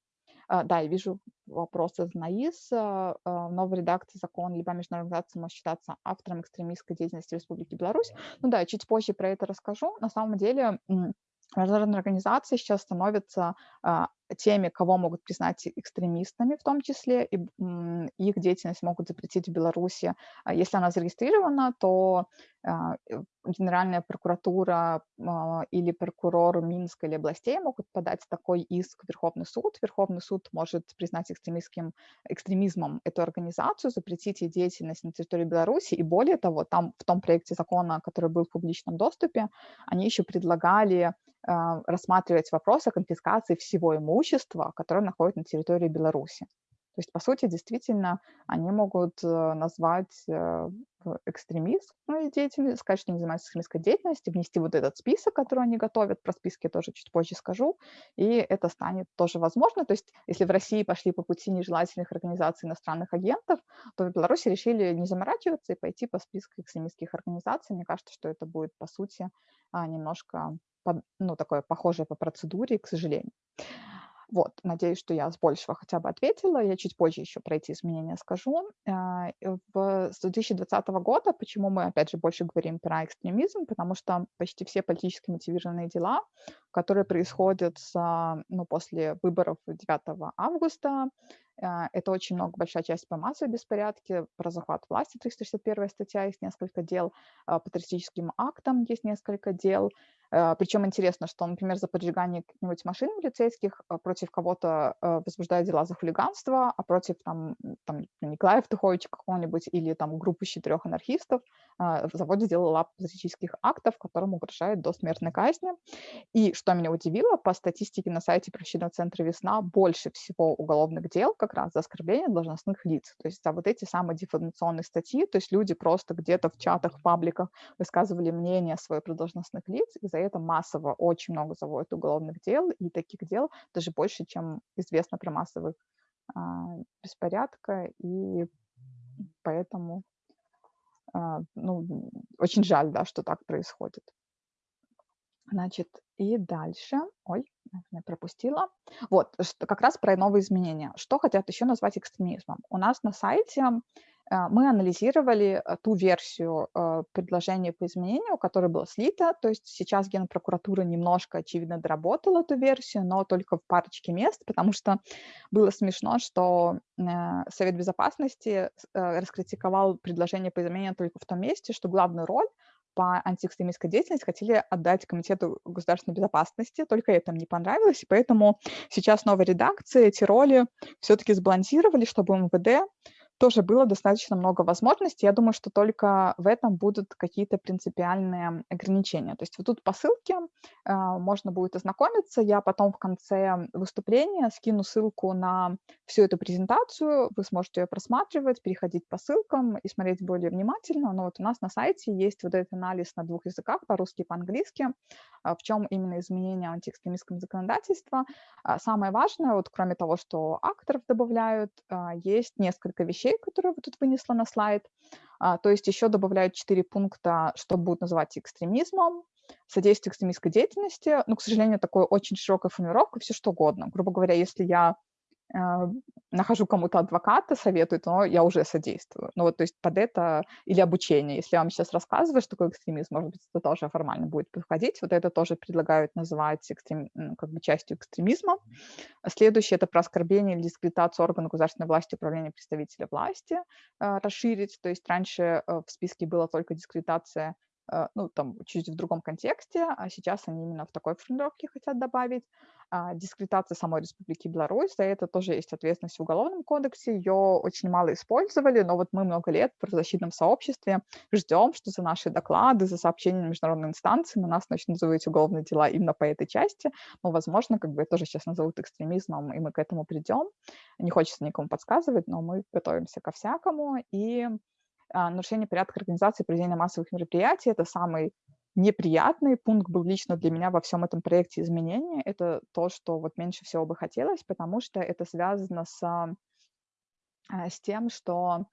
А, да, я вижу вопрос из НАИС. А, а, новой редакции закона любая международная организация может считаться автором экстремистской деятельности Республики Беларусь. Ну да, чуть позже про это расскажу. На самом деле международные организации сейчас становятся теми, кого могут признать экстремистами в том числе, и их деятельность могут запретить в Беларуси. А если она зарегистрирована, то а, Генеральная прокуратура а, или прокурор Минска или областей могут подать такой иск в Верховный суд. Верховный суд может признать экстремистским, экстремизмом эту организацию, запретить ей деятельность на территории Беларуси. И более того, там в том проекте закона, который был в публичном доступе, они еще предлагали рассматривать вопрос о конфискации всего имущества которое находится на территории Беларуси. То есть, по сути, действительно, они могут э, назвать э, экстремистской деятельностью, сказать, что они занимаются экстремистской деятельностью, внести вот этот список, который они готовят, про списки я тоже чуть позже скажу, и это станет тоже возможно. То есть, если в России пошли по пути нежелательных организаций иностранных агентов, то в Беларуси решили не заморачиваться и пойти по списку экстремистских организаций. Мне кажется, что это будет, по сути, а, немножко, ну, такое похожее по процедуре, к сожалению. Вот, надеюсь, что я с большего хотя бы ответила. Я чуть позже еще про эти изменения скажу. А, в, с 2020 года, почему мы, опять же, больше говорим про экстремизм, потому что почти все политически мотивированные дела, которые происходят с, ну, после выборов 9 августа, это очень много, большая часть по массовой беспорядке, про захват власти, 361 статья, есть несколько дел, а, по террористическим актам есть несколько дел, Э, Причем интересно, что, например, за поджигание каких-нибудь машин милицейских против кого-то возбуждают дела за хулиганство, а против там, там Николая Втуховича какого-нибудь или там группы четырех анархистов заводят дело лап патриотических актов, которым угрожает до смертной казни. И что меня удивило, по статистике на сайте правосудного центра «Весна» больше всего уголовных дел как раз за оскорбление должностных лиц. То есть за вот эти самые дефаменационные статьи, то есть люди просто где-то в чатах, в пабликах высказывали мнение свое про должностных лиц, и за это массово очень много заводят уголовных дел, и таких дел даже больше, чем известно про массовых а, беспорядка, и поэтому а, ну, очень жаль, да, что так происходит. Значит, и дальше, ой, я пропустила. Вот, как раз про новые изменения. Что хотят еще назвать экстремизмом? У нас на сайте а, мы анализировали э, ту версию э, предложения по изменению, которая была слита. То есть сейчас Генпрокуратура немножко, очевидно, доработала эту версию, но только в парочке мест, потому что было смешно, что э, Совет Безопасности раскритиковал предложение по изменению только в том месте, что главную роль по антиэкстремистской деятельности хотели отдать Комитету государственной безопасности, только это им не понравилось, и поэтому сейчас новая редакция эти роли все-таки сбалансировали, чтобы МВД тоже было достаточно много возможностей. Я думаю, что только в этом будут какие-то принципиальные ограничения. То есть вот тут по ссылке э, можно будет ознакомиться. Я потом в конце выступления скину ссылку на всю эту презентацию. Вы сможете ее просматривать, переходить по ссылкам и смотреть более внимательно. Но вот у нас на сайте есть вот этот анализ на двух языках, по-русски и по-английски, э, в чем именно изменения антиэкстремистского законодательства. Э, самое важное, вот кроме того, что акторов добавляют, есть несколько вещей, вещей, которые вот тут вынесла на слайд. А, то есть еще добавляют 4 пункта, что будут называть экстремизмом, содействие экстремистской деятельности. Ну, к сожалению, такое очень широкая формулировка, все что угодно. Грубо говоря, если я нахожу кому-то адвоката, советую, то я уже содействую. Ну вот, то есть под это, или обучение. Если я вам сейчас рассказываю, что такое экстремизм, может быть, это тоже формально будет подходить. Вот это тоже предлагают называть экстрем, как бы частью экстремизма. Следующее – это про оскорбление или дискредитацию органа государственной власти, управления представителя власти э, расширить. То есть раньше э, в списке была только дискредитация Э, ну, там, чуть в другом контексте, а сейчас они именно в такой формулировке хотят добавить. А, дискредитация самой Республики Беларусь, за это тоже есть ответственность в Уголовном кодексе, ее очень мало использовали, но вот мы много лет в правозащитном сообществе ждем, что за наши доклады, за сообщения на международные инстанции на нас начнут называть уголовные дела именно по этой части, но, возможно, как бы это тоже сейчас назовут экстремизмом, и мы к этому придем. Не хочется никому подсказывать, но мы готовимся ко всякому, и а, нарушение порядка организации проведения массовых мероприятий. Это самый неприятный пункт был лично для меня во всем этом проекте изменения. Это то, что вот меньше всего бы хотелось, потому что это связано с, а, с тем, что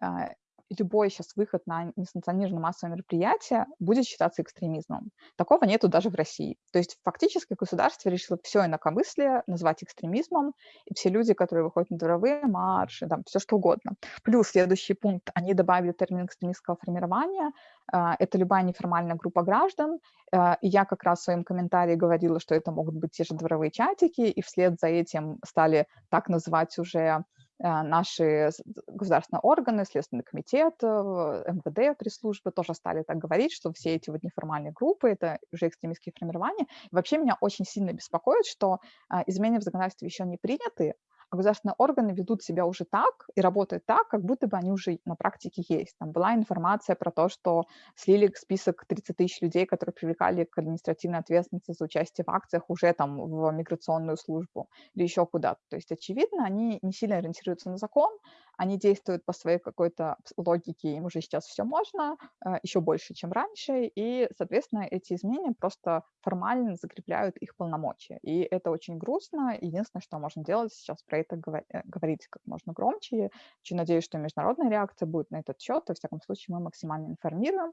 а, любой сейчас выход на несанкционированное массовое мероприятие будет считаться экстремизмом. Такого нету даже в России. То есть фактически государство решило все инакомыслие назвать экстремизмом, и все люди, которые выходят на дворовые марши, там, все что угодно. Плюс следующий пункт, они добавили термин экстремистского формирования, а, это любая неформальная группа граждан, а, и я как раз в своем комментарии говорила, что это могут быть те же дворовые чатики, и вслед за этим стали так называть уже наши государственные органы, Следственный комитет, э, МВД, пресс-службы тоже стали так говорить, что все эти вот неформальные группы – это уже экстремистские формирования. И вообще меня очень сильно беспокоит, что э, изменения в законодательстве еще не приняты, государственные органы ведут себя уже так и работают так, как будто бы они уже на практике есть. Там была информация про то, что слили список 30 тысяч людей, которые привлекали к административной ответственности за участие в акциях уже там в миграционную службу или еще куда-то. То есть, очевидно, они не сильно ориентируются на закон, они действуют по своей какой-то логике, им уже сейчас все можно, э, еще больше, чем раньше, и, соответственно, эти изменения просто формально закрепляют их полномочия. И это очень грустно. Единственное, что можно делать сейчас про это э, говорить как можно громче. Очень надеюсь, что международная реакция будет на этот счет. Во всяком случае, мы максимально информируем.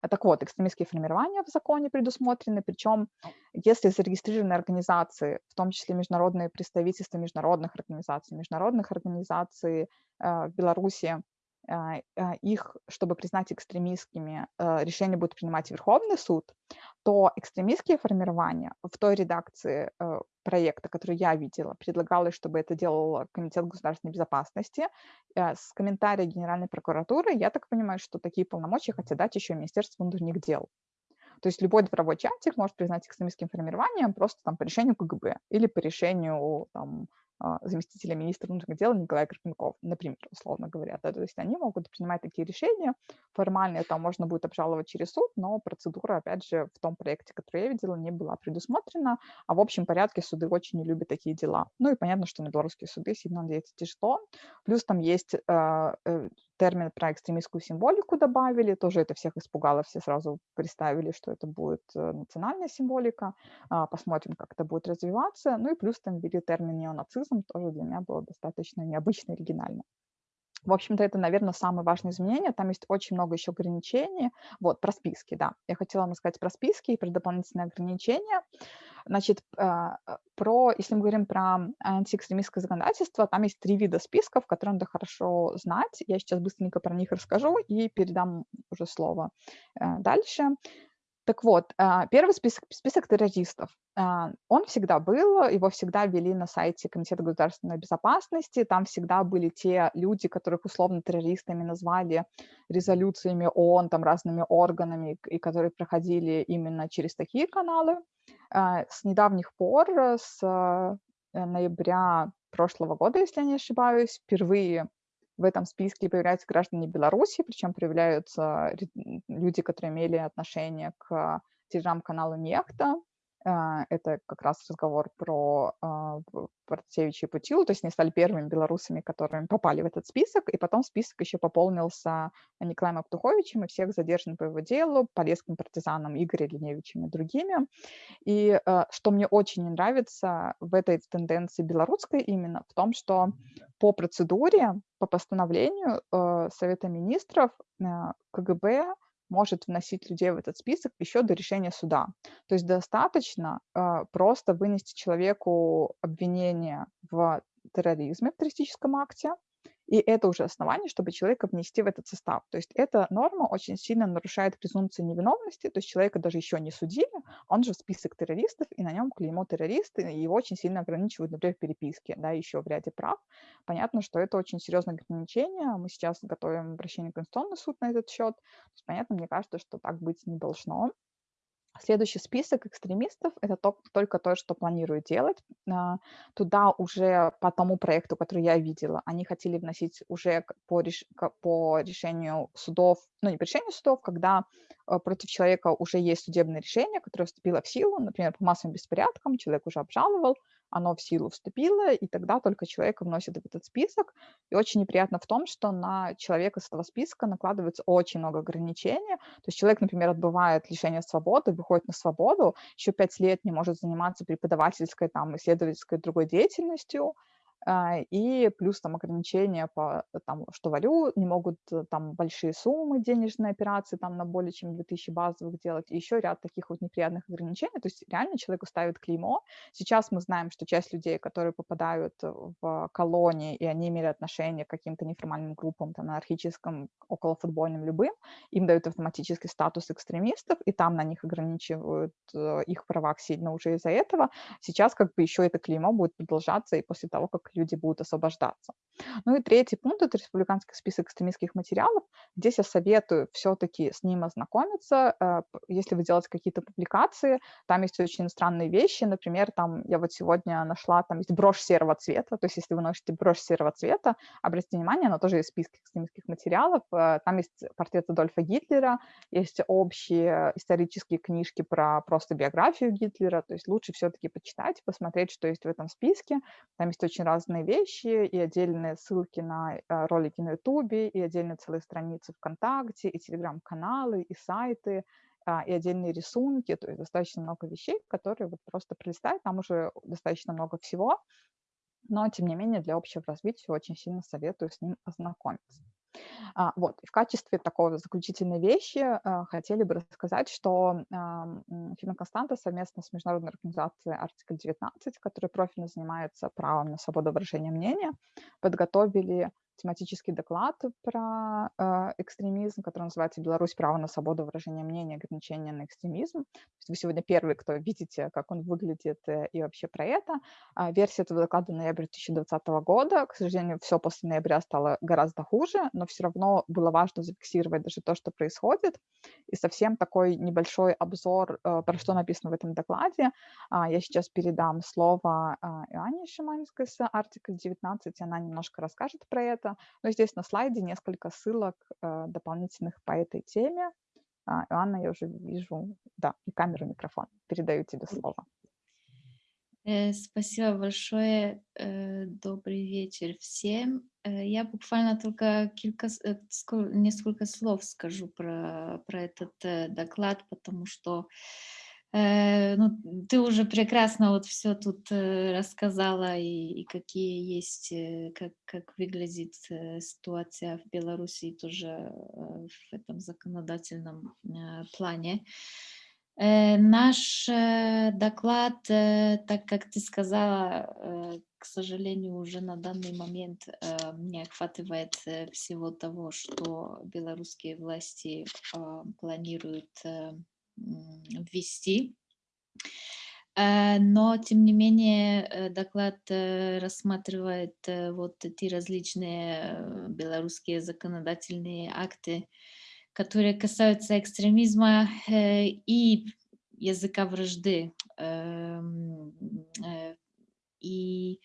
Так вот, экстремистские формирования в законе предусмотрены, причем если зарегистрированы организации, в том числе международные представительства международных организаций, международных организаций в Беларуси, э, э, их, чтобы признать экстремистскими, решение будет принимать Верховный суд, то экстремистские формирования в той редакции проекта, который я видела, предлагалось, чтобы это делал Комитет государственной безопасности. Э, с комментария Генеральной прокуратуры я так понимаю, что такие полномочия хотят дать еще Министерство внутренних дел. То есть любой дворовой чатик может признать экстремистским формированием просто там по решению КГБ или по решению там, а, заместителя министра внутренних дел Николай Карпенков, например, условно говоря. Да, то есть они могут принимать такие решения. Формально это можно будет обжаловать через суд, но процедура, опять же, в том проекте, который я видела, не была предусмотрена. А в общем порядке суды очень не любят такие дела. Ну и понятно, что на белорусские суды сильно надеяться тяжело. Плюс там есть э, э, термин про экстремистскую символику добавили, тоже это всех испугало, все сразу представили, что это будет э, национальная символика, а, посмотрим, как это будет развиваться, ну и плюс там ввели термин неонацизм, тоже для меня было достаточно необычно, оригинально. В общем-то, это, наверное, самое важное изменение. Там есть очень много еще ограничений. Вот, про списки, да. Я хотела вам сказать про списки и про дополнительные ограничения. Значит, а, а, про, если мы говорим про антиэкстремистское законодательство, там есть три вида списков, которые надо хорошо знать. Я сейчас быстренько про них расскажу и передам уже слово э, дальше. Так вот, а, первый список, список террористов, он всегда был, его всегда вели на сайте Комитета государственной безопасности, там всегда были те люди, которых условно террористами назвали резолюциями ООН, там разными органами, и которые проходили именно через такие каналы. А, с недавних пор, с э, ноября прошлого года, если я не ошибаюсь, впервые в этом списке появляются граждане Беларуси, причем появляются люди, которые имели отношение к телеграм-каналу Нехта. А, это как раз разговор про а, Протасевича и Путилу, то есть они стали первыми белорусами, которыми попали в этот список, и потом список еще пополнился Николаем Аптуховичем и всех задержанных по его делу, полесским партизаном Игорем Леневичем и другими. И а, что мне очень не нравится в этой тенденции белорусской именно, в том, что по процедуре, по постановлению Совета министров КГБ может вносить людей в этот список еще до решения суда. То есть достаточно э, просто вынести человеку обвинение в терроризме, в террористическом акте, и это уже основание, чтобы человека внести в этот состав. То есть эта норма очень сильно нарушает презумпцию невиновности, то есть человека даже еще не судили, он же в список террористов, и на нем клеймо террористы, и его очень сильно ограничивают, например, в переписке, да, еще в ряде прав. Понятно, что это очень серьезное ограничение. Мы сейчас готовим обращение в Конституционный суд на этот счет. То есть, понятно, мне кажется, что так быть не должно. Следующий список экстремистов– это то, только то, что планируют делать. А, туда уже по тому проекту, который я видела, они хотели вносить уже по, реш... по решению судов, ну не по решению судов, когда э, против человека уже есть судебное решение, которое вступило в силу, например, по массовым беспорядкам, человек уже обжаловал, оно в силу вступило, и тогда только человека вносят в этот список. И очень неприятно в том, что на человека с этого списка накладывается очень много ограничений. То есть человек, например, отбывает лишение свободы, выходит на свободу, еще пять лет не может заниматься преподавательской, там, исследовательской другой деятельностью, и плюс там ограничения по там, что валют, не могут э, там большие суммы денежные операции там на более чем 2000 базовых делать, и еще ряд таких вот неприятных ограничений, то есть реально человеку ставят клеймо. Сейчас мы знаем, что часть людей, которые попадают в колонии, и они имели отношение к каким-то неформальным группам, там, анархическим, околофутбольным, любым, им дают автоматический статус экстремистов, и там на них ограничивают э, их права сильно уже из-за этого. Сейчас как бы еще это клеймо будет продолжаться и после того, как люди будут освобождаться. Ну и третий пункт – это республиканский список экстремистских материалов. Здесь я советую все-таки с ним ознакомиться. Э, если вы делаете какие-то публикации, там есть очень странные вещи. Например, там я вот сегодня нашла, там есть брошь серого цвета. То есть если вы носите брошь серого цвета, обратите внимание, она тоже есть в списке экстремистских материалов. Э, там есть портрет Адольфа Гитлера, есть общие исторические книжки про просто биографию Гитлера. То есть лучше все-таки почитать, посмотреть, что есть в этом списке. Там есть очень разные вещи и отдельные ссылки на э, ролики на Ютубе, и отдельные целые страницы ВКонтакте, и телеграм-каналы, и сайты, а, и отдельные рисунки, то есть достаточно много вещей, которые вот просто пролистать, там уже достаточно много всего, но тем не менее для общего развития очень сильно советую с ним ознакомиться. А, вот, и в качестве такой заключительной вещи а, хотели бы рассказать, что Фирма Константа совместно с Международной организацией Артикль 19, которая профильно занимается правом на свободу выражения мнения, подготовили тематический доклад про э, экстремизм, который называется «Беларусь. Право на свободу выражения мнения, ограничения на экстремизм». Вы сегодня первый, кто видите, как он выглядит э, и вообще про это. А, версия этого доклада ноября 2020 года. К сожалению, все после ноября стало гораздо хуже, но все равно было важно зафиксировать даже то, что происходит. И совсем такой небольшой обзор, э, про что написано в этом докладе. А, я сейчас передам слово э, Иоанне Шиманской с Артикл 19, она немножко расскажет про это это. Но здесь на слайде несколько ссылок э, дополнительных по этой теме. А, Иоанна, я уже вижу, да, и камеру, и микрофон. Передаю тебе слово. Э, спасибо большое. Э, добрый вечер всем. Я буквально только кілька, несколько слов скажу про, про этот доклад, потому что ну, ты уже прекрасно вот все тут э, рассказала, и, и какие есть, э, как, как выглядит ситуация в Беларуси тоже в этом законодательном плане. Наш доклад, так как ты сказала, к сожалению, уже на данный момент не охватывает всего того, что белорусские власти планируют ввести. Э, но, тем не менее, э, доклад э, рассматривает вот эти различные белорусские законодательные акты, которые касаются экстремизма и языка вражды. Эм, и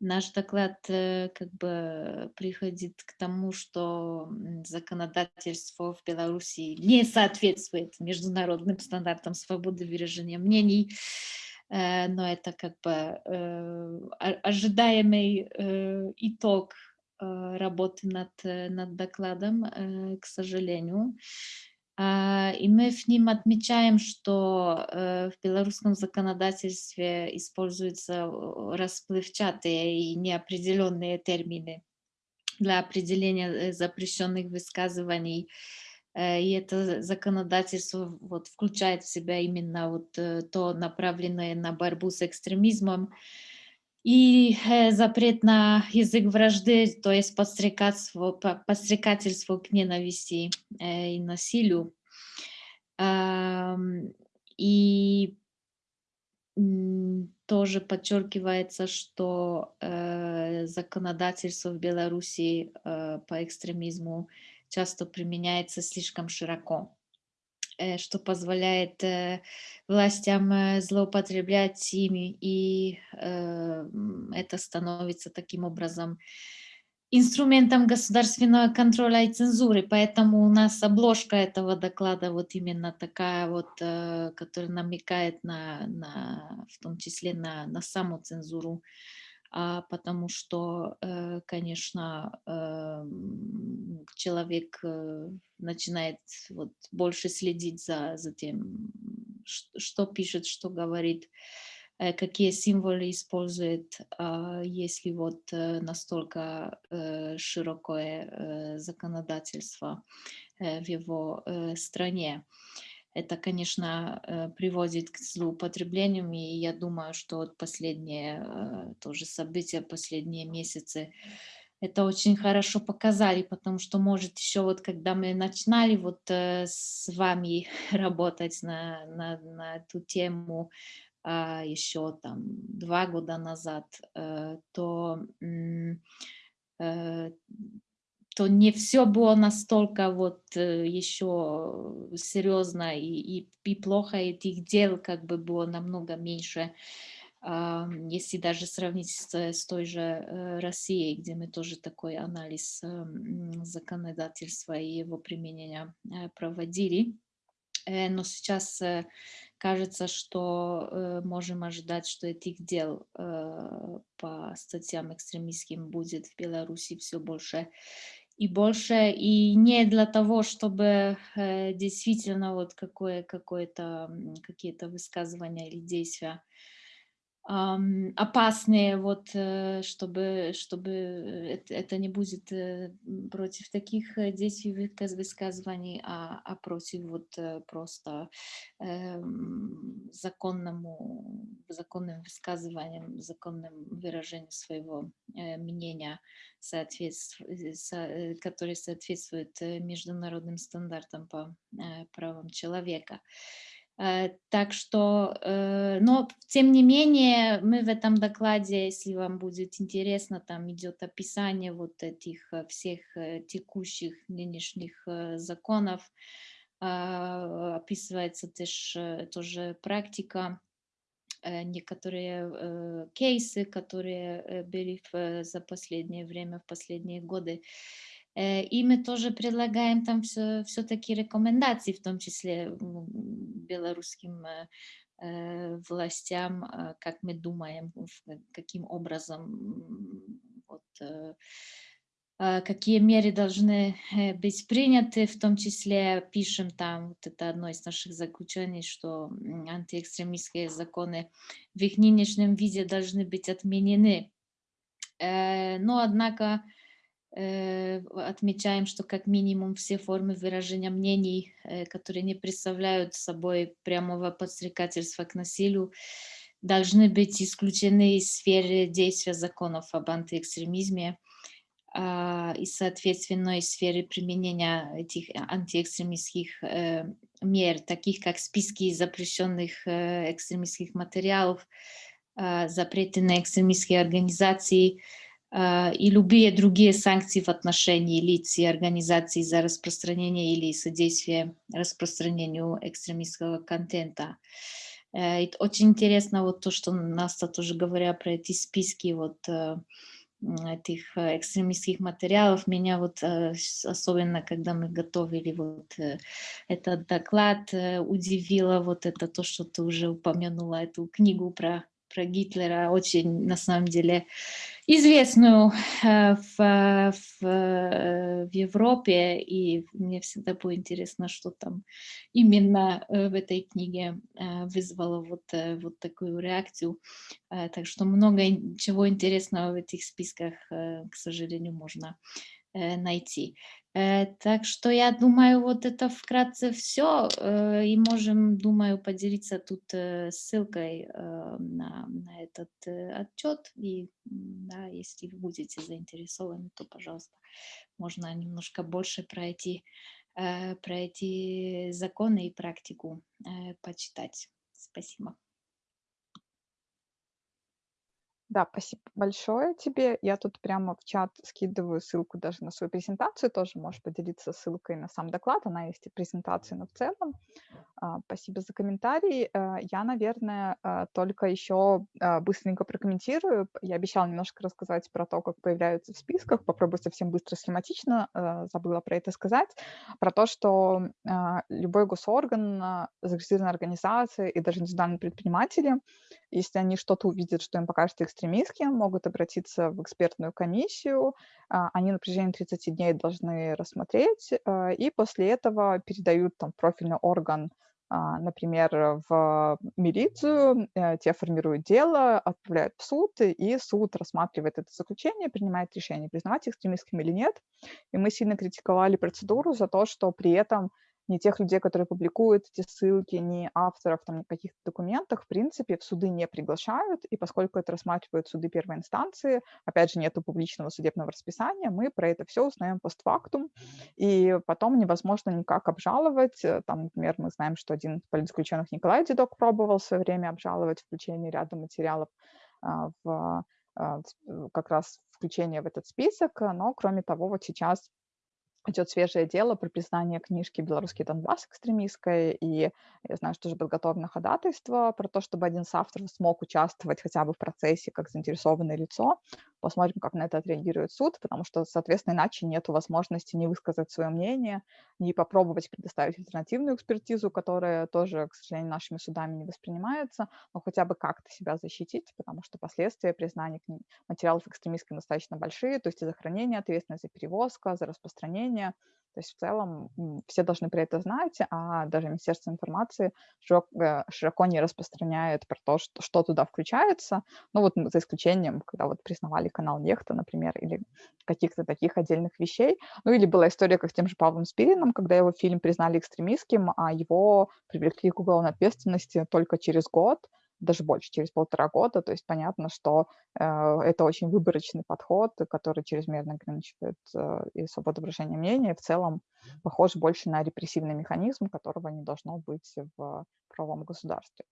наш доклад как бы приходит к тому, что законодательство в Беларуси не соответствует международным стандартам свободы выражения мнений, но это как бы ожидаемый итог работы над, над докладом, к сожалению. А, и мы в ним отмечаем, что э, в белорусском законодательстве используются расплывчатые и неопределенные термины для определения э, запрещенных высказываний. Э, и это законодательство вот, включает в себя именно вот то направленное на борьбу с экстремизмом, и э, запрет на язык вражды, то есть подстрекательство, подстрекательство к ненависти э, и насилию. И тоже подчеркивается, что э, законодательство в Беларуси по экстремизму часто применяется слишком широко. Э, что позволяет э, властям э, злоупотреблять ими, и это становится таким образом инструментом государственного контроля и цензуры, поэтому у нас обложка этого доклада вот именно такая вот, которая намекает на, на в том числе на, на саму цензуру потому что, э, конечно, эм, человек э, начинает вот больше следить за, за тем, что пишет, что говорит, э, какие символы использует, а, если вот настолько широкое законодательство в его стране это, конечно, э, приводит к злоупотреблениям, и я думаю, что последние э, тоже события, последние месяцы, это очень хорошо показали, потому что, может, еще вот когда мы начинали вот э, с вами [LAUGHS] работать на, на, на эту тему а, еще там два года назад, то то не все было настолько вот э, еще серьезно и, и, и плохо этих дел как бы было намного меньше, если даже сравнить с, с той же э, Россией, где мы тоже такой анализ законодательства и его применения э, проводили. Но сейчас кажется, что можем ожидать, что этих дел по статьям экстремистским будет в Беларуси все больше и больше, и не для того, чтобы э, действительно вот какое, какое-то, какие-то высказывания или действия опасные, вот, э, чтобы, чтобы это, не будет э, против таких э, действий высказываний, а, а против вот просто э, законному, законным высказыванием, законным выражением своего мнения, соответств... со... который соответствует международным стандартам по правам человека. Э, так что, э, но тем не менее, мы в этом докладе, если вам будет интересно, там идет описание вот этих э, всех текущих нынешних законов, а, описывается тоже, тоже практика, некоторые кейсы, которые были за последнее время, в последние годы. Э, и мы тоже предлагаем там все-таки рекомендации, в том числе белорусским э, э, властям, как мы думаем, каким образом, вот, какие меры должны быть приняты, в том числе пишем там, вот это одно из наших заключений, что антиэкстремистские законы в их нынешнем виде должны быть отменены. Но, однако, отмечаем, что как минимум все формы выражения мнений, э, которые не представляют собой прямого подстрекательства к насилию, должны быть исключены из сферы действия законов об антиэкстремизме а, и, соответственно, из сферы применения этих антиэкстремистских э, мер, таких как списки запрещенных экстремистских материалов, а, запреты на экстремистские организации, и любые другие санкции в отношении лиц и организаций за распространение или содействие распространению экстремистского контента. И очень интересно вот то, что Наста тоже говоря про эти списки вот этих экстремистских материалов. Меня вот особенно, когда мы готовили вот этот доклад, удивило вот это то, что ты уже упомянула, эту книгу про про Гитлера, очень, на самом деле, известную э, в, в, в Европе, и мне всегда было интересно, что там именно э, в этой книге э, вызвало вот, вот такую реакцию. Так что много чего интересного в этих списках, к сожалению, можно найти. Э, так что я думаю, вот это вкратце все, э, и можем, думаю, поделиться тут э, ссылкой на, на этот отчет, и да, если вы будете заинтересованы, то, пожалуйста, можно немножко больше про эти, про эти законы и практику почитать. Спасибо. Да, спасибо большое тебе. Я тут прямо в чат скидываю ссылку даже на свою презентацию, тоже можешь поделиться ссылкой на сам доклад, она есть и презентация, но в целом. А, спасибо за комментарий. Э, я, наверное, э, только еще э, быстренько прокомментирую. Я обещала немножко рассказать про то, как появляются в списках. Попробую совсем быстро, схематично, забыла про это сказать. Про то, что любой госорган, зарегистрированная организация и даже индивидуальные предприниматели, если они что-то увидят, что им покажется экстремистским, могут обратиться в экспертную комиссию. А, они на протяжении 30 дней должны рассмотреть, и после этого передают там профильный орган а, например, в милицию, э, те формируют дело, отправляют в суд, и суд рассматривает это заключение, принимает решение, признавать экстремистским или нет. И мы сильно критиковали процедуру за то, что при этом ни тех людей, которые публикуют эти ссылки, ни авторов там, на каких-то документах, в принципе, в суды не приглашают, и поскольку это рассматривают суды первой инстанции, опять же, нету публичного судебного расписания, мы про это все узнаем постфактум, и потом невозможно никак обжаловать. Э, там, например, мы знаем, что один из политзаключенных Николай Дедок пробовал в свое время обжаловать включение ряда материалов а, в а, как раз включение в этот список, но кроме того, вот сейчас идет свежее дело про признание книжки «Белорусский Донбасс» экстремистской, и я знаю, что уже подготовлено ходатайство про то, чтобы один из авторов смог участвовать хотя бы в процессе как заинтересованное лицо. Посмотрим, как на это отреагирует суд, потому что, соответственно, иначе нет возможности не высказать свое мнение, не попробовать предоставить альтернативную экспертизу, которая тоже, к сожалению, нашими судами не воспринимается, но хотя бы как-то себя защитить, потому что последствия признания материалов экстремистской достаточно большие, то есть и за хранение ответственность, за перевозка, за распространение – то есть в целом все должны про это знать, а даже Министерство информации широко, широко не распространяет про то, что, что туда включается. Ну вот за исключением, когда вот признавали канал Нехта, например, или каких-то таких отдельных вещей. Ну или была история, как с тем же Павлом Спириным, когда его фильм признали экстремистским, а его привлекли к уголовной ответственности только через год даже больше, через полтора года. То есть понятно, что э, это очень выборочный подход, который чрезмерно ограничивает э, и свободу выражения мнения, и в целом похож больше на репрессивный механизм, которого не должно быть в правовом государстве.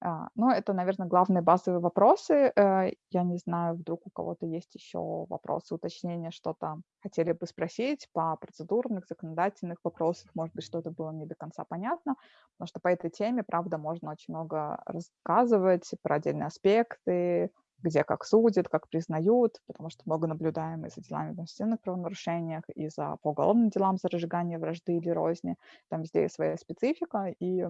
А, но это, наверное, главные базовые вопросы. Э, я не знаю, вдруг у кого-то есть еще вопросы, уточнения, что-то хотели бы спросить по процедурных, законодательных вопросах. Может быть, что-то было не до конца понятно, потому что по этой теме, правда, можно очень много рассказывать про отдельные аспекты, где как судят, как признают, потому что много наблюдаем и за делами в административных правонарушениях, и за по уголовным делам за разжигание вражды или розни. Там везде есть своя специфика, и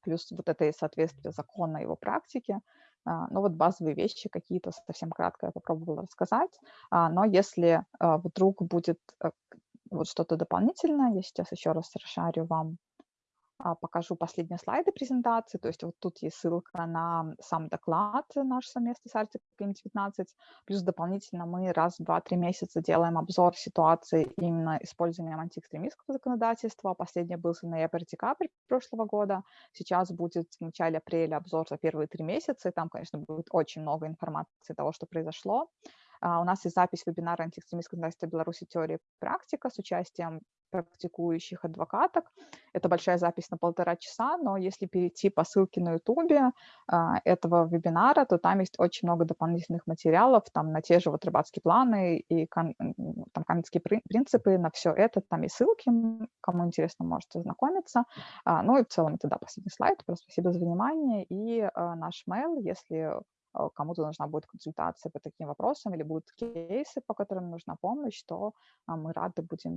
плюс вот это и соответствие закона его практике. А, ну вот базовые вещи какие-то совсем кратко я попробовала рассказать. А, но если а, вдруг будет э, вот что-то дополнительное, я сейчас еще раз расшарю вам покажу последние слайды презентации. То есть вот тут есть ссылка на сам доклад наш совместный с Arctic 19 Плюс дополнительно мы раз в 2-3 месяца делаем обзор ситуации именно использованием антиэкстремистского законодательства. Последний был за ноябрь-декабрь прошлого года. Сейчас будет в начале апреля обзор за первые три месяца. И там, конечно, будет очень много информации того, что произошло. А, у нас есть запись вебинара «Антиэкстремистское законодательство Беларуси. Теория практика» с участием практикующих адвокаток. Это большая запись на полтора часа, но если перейти по ссылке на ютубе а, этого вебинара, то там есть очень много дополнительных материалов, там на те же вот рыбацкие планы и там канадские принципы, на все это, там и ссылки, кому интересно, можете ознакомиться. А, ну и в целом это, да, последний слайд. Спасибо за внимание и наш mail, если кому-то нужна будет консультация по таким вопросам или будут кейсы, по которым нужна помощь, то а, мы рады будем